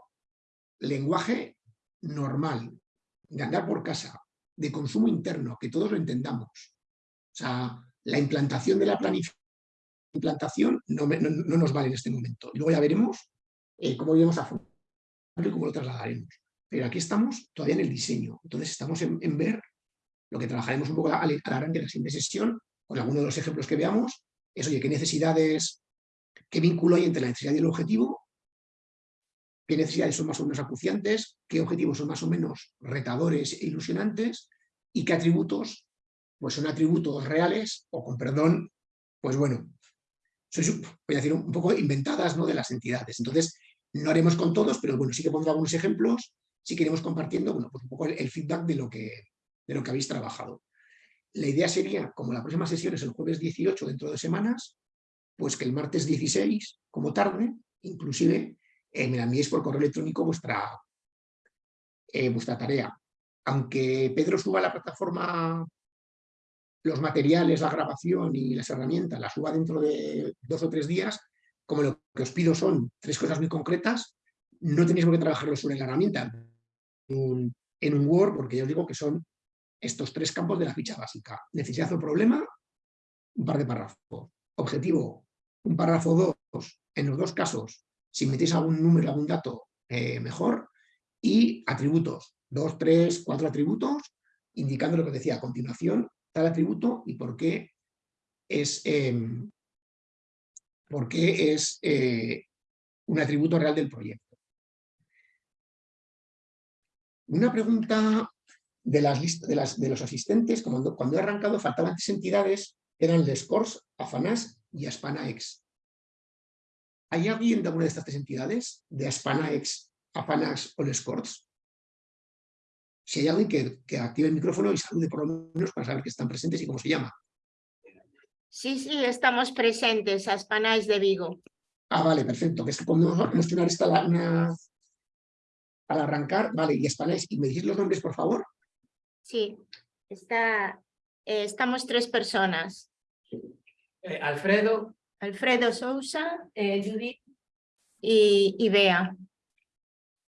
lenguaje normal, de andar por casa, de consumo interno, que todos lo entendamos. O sea, la implantación de la planificación implantación no, nos vale en este momento. Y luego ya veremos eh, cómo iremos a y cómo lo trasladaremos. Pero aquí estamos todavía en el diseño. Entonces estamos en, ver lo que trabajaremos un poco al, arranque de la siguiente sesión, con algunos de los ejemplos que veamos, es, oye, qué necesidades, qué vínculo hay entre la necesidad y el objetivo, qué necesidades son más o menos acuciantes, qué objetivos son más o menos retadores e ilusionantes, y qué atributos pues son atributos reales, o con perdón, pues bueno, voy a decir, un poco inventadas de las entidades. Entonces, no haremos con todos, pero bueno, sí que pondré algunos ejemplos, si queremos compartiendo, bueno, pues un poco el, feedback de lo, que, de lo que habéis trabajado. La idea sería, como la próxima sesión es el jueves 18 dentro de semanas, pues que el martes 16, como tarde, inclusive, eh, me la enviéis por correo electrónico vuestra, eh, vuestra tarea. Aunque Pedro suba a la plataforma los materiales, la grabación y las herramientas las suba dentro de dos o tres días, como lo que os pido son tres cosas muy concretas, no tenéis por qué trabajarlo sobre la herramienta en un Word, porque ya os digo que son estos tres campos de la ficha básica. Necesidad o problema, un par de párrafos. Objetivo, un párrafo dos, en los dos casos, si metéis algún número, algún dato, eh, mejor. Y atributos, dos, tres, cuatro atributos, indicando lo que decía a continuación, tal atributo y por qué es, em, por qué es eh, un atributo real del proyecto. Una pregunta de, las de, las, de los asistentes, cuando, cuando he arrancado faltaban tres entidades, eran el Scores, Afanas y Aspanaex. ¿Hay alguien de alguna de estas tres entidades? ¿De Aspanaex, Afanax o Scores? si hay alguien que, active el micrófono y salude por lo menos para saber que están presentes y cómo se llama. Sí, sí, estamos presentes, Aspanáis de Vigo. Ah, vale, perfecto. Que es que cuando hemos tenido esta una, al arrancar, vale, y Aspanáis, ¿y me decís los nombres, por favor? Sí, está, eh, estamos tres personas. Eh, Alfredo. Alfredo Sousa, eh, Judith y, y Bea.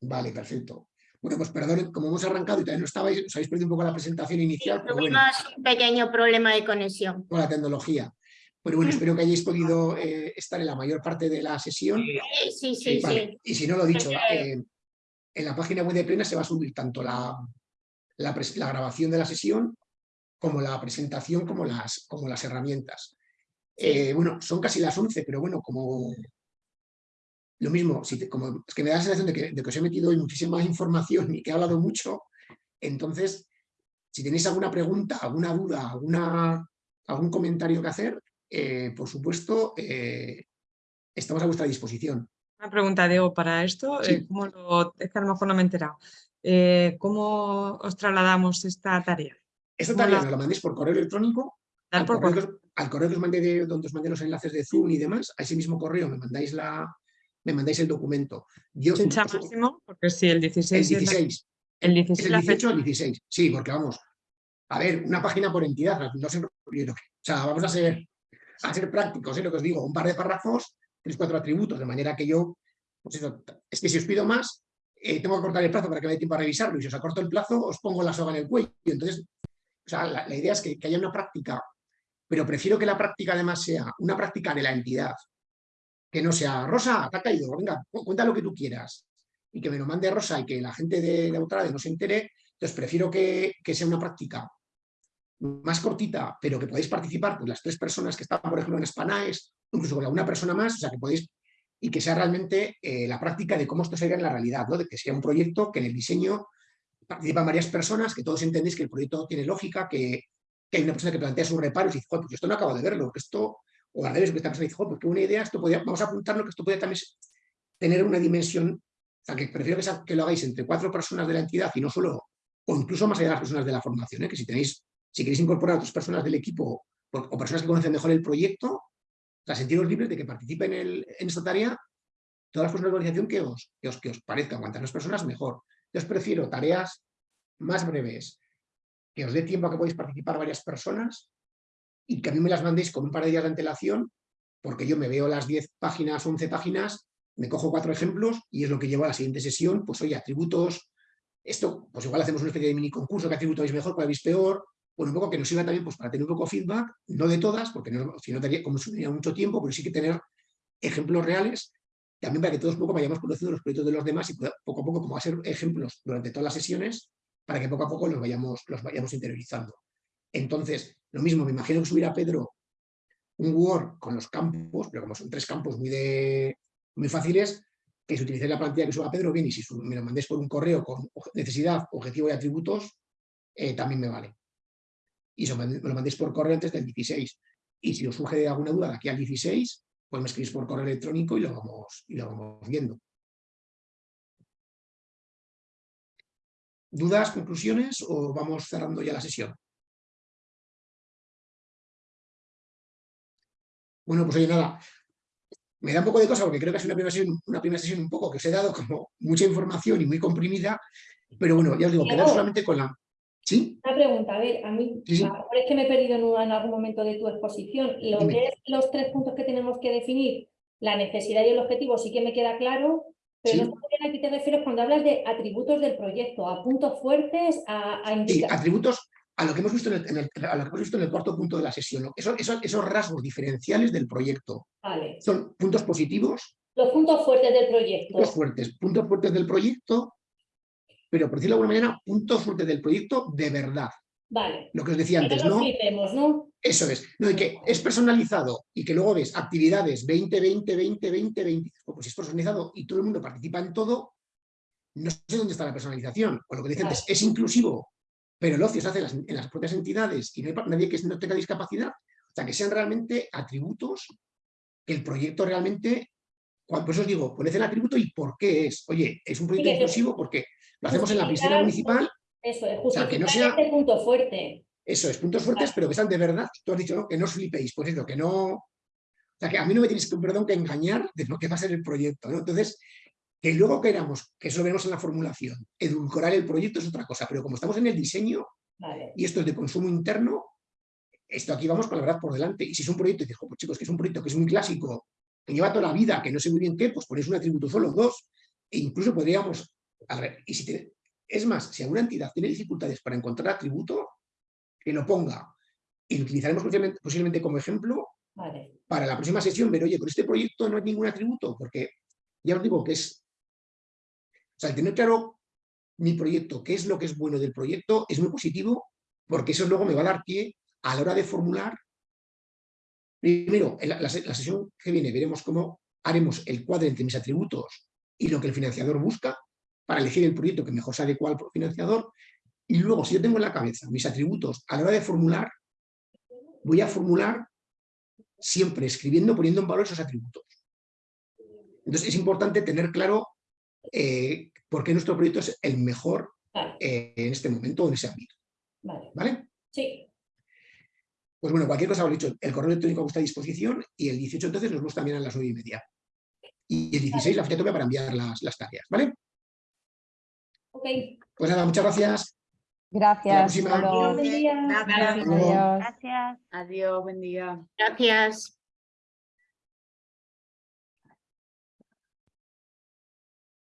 Vale, perfecto. Bueno, pues perdón, como hemos arrancado y todavía no estabais, os habéis perdido un poco la presentación inicial. tuvimos un pequeño problema de conexión. Con la tecnología. Pero bueno, espero que hayáis podido eh, estar en la mayor parte de la sesión. Sí, sí, sí. Y si no, lo dicho, eh, en la página web de Plena se va a subir tanto la, la, grabación de la sesión como la presentación, como las, como las herramientas. Eh, bueno, son casi las 11, pero bueno, como lo mismo, si como, es que me da la sensación de que, os he metido hoy muchísima información y que he hablado mucho, entonces, si tenéis alguna pregunta, alguna duda, alguna, algún comentario que hacer, eh, por supuesto, eh, estamos a vuestra disposición. Una pregunta, Diego, para esto, eh, ¿cómo lo, es que a lo mejor no me he enterado. ¿Cómo os trasladamos esta tarea? Esta tarea la... nos la mandéis por correo electrónico al, correo, al, correo, que os mandé de, donde os mandé los enlaces de Zoom y demás, a ese mismo correo me mandáis la, me mandáis el documento. Yo, máximo? Porque si el 16... El 16. El 16 el 18 al 16. Sí, porque vamos, a ver, una página por entidad, no sé, o sea, vamos a ser, a ser prácticos, ¿eh? lo que os digo, un par de párrafos, tres, cuatro atributos, de manera que yo, pues eso, es que si os pido más, eh, tengo que cortar el plazo para que me dé tiempo a revisarlo, y si os acorto el plazo, os pongo la soga en el cuello. Entonces, o sea, la, idea es que, que haya una práctica, pero prefiero que la práctica además sea una práctica de la entidad, que no sea, Rosa, te ha caído, venga, cuenta lo que tú quieras, y que me lo mande Rosa y que la gente de, de no se entere, entonces prefiero que, sea una práctica más cortita, pero que podáis participar con las tres personas que están, por ejemplo, en Spanaes, incluso con alguna persona más, o sea, que podéis, y que sea realmente eh, la práctica de cómo esto sería en la realidad, ¿no? de que sea un proyecto que en el diseño participan varias personas, que todos entendéis que el proyecto tiene lógica, que, hay una persona que plantea sus reparos y dice, pues esto no acabo de verlo, que esto o al revés, que esta persona dice, oh, pues qué buena idea, esto podía, vamos a apuntarlo que esto podría también tener una dimensión, o sea, que prefiero que, que lo hagáis entre cuatro personas de la entidad y no solo, o incluso más allá de las personas de la formación, ¿eh? que si tenéis, si queréis incorporar a otras personas del equipo o, personas que conocen mejor el proyecto, o sentiros libres de que participen en esta tarea todas las personas de la organización que os, que os, que os parezca, cuantas más personas mejor. Yo os prefiero tareas más breves, que os dé tiempo a que podáis participar varias personas y que a mí me las mandéis con un par de días de antelación, porque yo me veo las 10 páginas, 11 páginas, me cojo cuatro ejemplos y es lo que llevo a la siguiente sesión, pues oye, atributos, esto, pues igual hacemos una especie de mini concurso, qué atributo veis mejor, cuál veis peor, bueno, un poco que nos sirva también pues, para tener un poco feedback, no de todas, porque no, si no daría, como mucho tiempo, pero sí que tener ejemplos reales, también para que todos poco vayamos conociendo los proyectos de los demás y poco a poco, como va a ser ejemplos durante todas las sesiones, para que poco a poco los vayamos, los vayamos interiorizando. Entonces, lo mismo, me imagino que subirá Pedro un Word con los campos, pero como son tres campos muy, de, muy fáciles, que si utilicéis la plantilla que suba Pedro, bien, y si me lo mandéis por un correo con necesidad, objetivo y atributos, eh, también me vale. Y mand- me lo mandéis por correo antes del 16. Y si os surge alguna duda de aquí al 16, pues me escribís por correo electrónico y lo vamos, y lo vamos viendo. ¿Dudas, conclusiones o vamos cerrando ya la sesión? Bueno, pues oye, nada, me da un poco de cosa porque creo que es una primera sesión, una primera sesión un poco que os he dado como mucha información y muy comprimida, pero bueno, ya os digo, quedar solamente con la... ¿Sí? Una pregunta, a ver, a mí, Sí, sí. a lo mejor es que me he perdido en, un- en algún momento de tu exposición. Lo Dime. que es los tres puntos que tenemos que definir, la necesidad y el objetivo, sí que me queda claro, pero Sí. no sé bien a qué te refieres cuando hablas de atributos del proyecto, a puntos fuertes, a, a indica- atributos a lo que hemos visto en el, en el- a lo que hemos visto en el cuarto punto de la sesión. ¿no? Esos, esos, esos rasgos diferenciales del proyecto Vale. son puntos positivos, Los puntos fuertes del proyecto. puntos fuertes, puntos fuertes del proyecto, pero por decirlo de alguna manera, puntos fuertes del proyecto de verdad. Vale. Lo que os decía antes, no. Eso es. No, y que es personalizado y que luego ves actividades 20, 20, 20, 20, 20. Pues si es personalizado y todo el mundo participa en todo, no sé dónde está la personalización. O lo que dicen antes, es inclusivo, pero el ocio se hace en las, en las propias entidades y no hay nadie que no tenga discapacidad. O sea, que sean realmente atributos que el proyecto realmente... Por eso os digo, poned el atributo y por qué es. Oye, es un proyecto inclusivo porque lo hacemos en la piscina municipal Eso es, sea, que no justificar sea- este punto fuerte. eso es, puntos fuertes, pero que están de verdad. Tú has dicho, ¿no? Que no os flipéis, pues eso, que no... O sea, que a mí no me tienes que, perdón, que engañar de lo que va a ser el proyecto, ¿no? Entonces, que luego queramos, que eso lo veremos en la formulación, edulcorar el proyecto es otra cosa, pero como estamos en el diseño Vale. y esto es de consumo interno, esto aquí vamos con la verdad por delante. Y si es un proyecto, y dices, "Jo, pues chicos, que es un proyecto que es muy clásico, que lleva toda la vida, que no sé muy bien qué, pues ponéis un atributo solo, dos, e incluso podríamos... a ver, y si te- es más, si alguna entidad tiene dificultades para encontrar atributo, que lo ponga. Y lo utilizaremos posiblemente, como ejemplo Vale. para la próxima sesión, ver, oye, con este proyecto no hay ningún atributo, porque ya os digo que es... O sea, el tener claro mi proyecto, qué es lo que es bueno del proyecto, es muy positivo, porque eso luego me va a dar pie a la hora de formular. Primero, en la sesión que viene veremos cómo haremos el cuadro entre mis atributos y lo que el financiador busca para elegir el proyecto que mejor se adecua al financiador. Y luego, si yo tengo en la cabeza mis atributos a la hora de formular, voy a formular siempre escribiendo, poniendo en valor esos atributos. Entonces es importante tener claro eh, por qué nuestro proyecto es el mejor Vale. eh, en este momento, en ese ámbito. Vale. ¿Vale? Sí. Pues bueno, cualquier cosa, lo he dicho, el correo electrónico está a disposición y el 18 entonces nos vemos también a las 9 y media. Y el 16 la fecha para enviar las, las tareas, ¿vale? Pues nada, muchas gracias. Gracias. próxima. hasta luego. Buen día. Gracias. Hasta luego. Adiós. Gracias. Adiós, buen día. Gracias.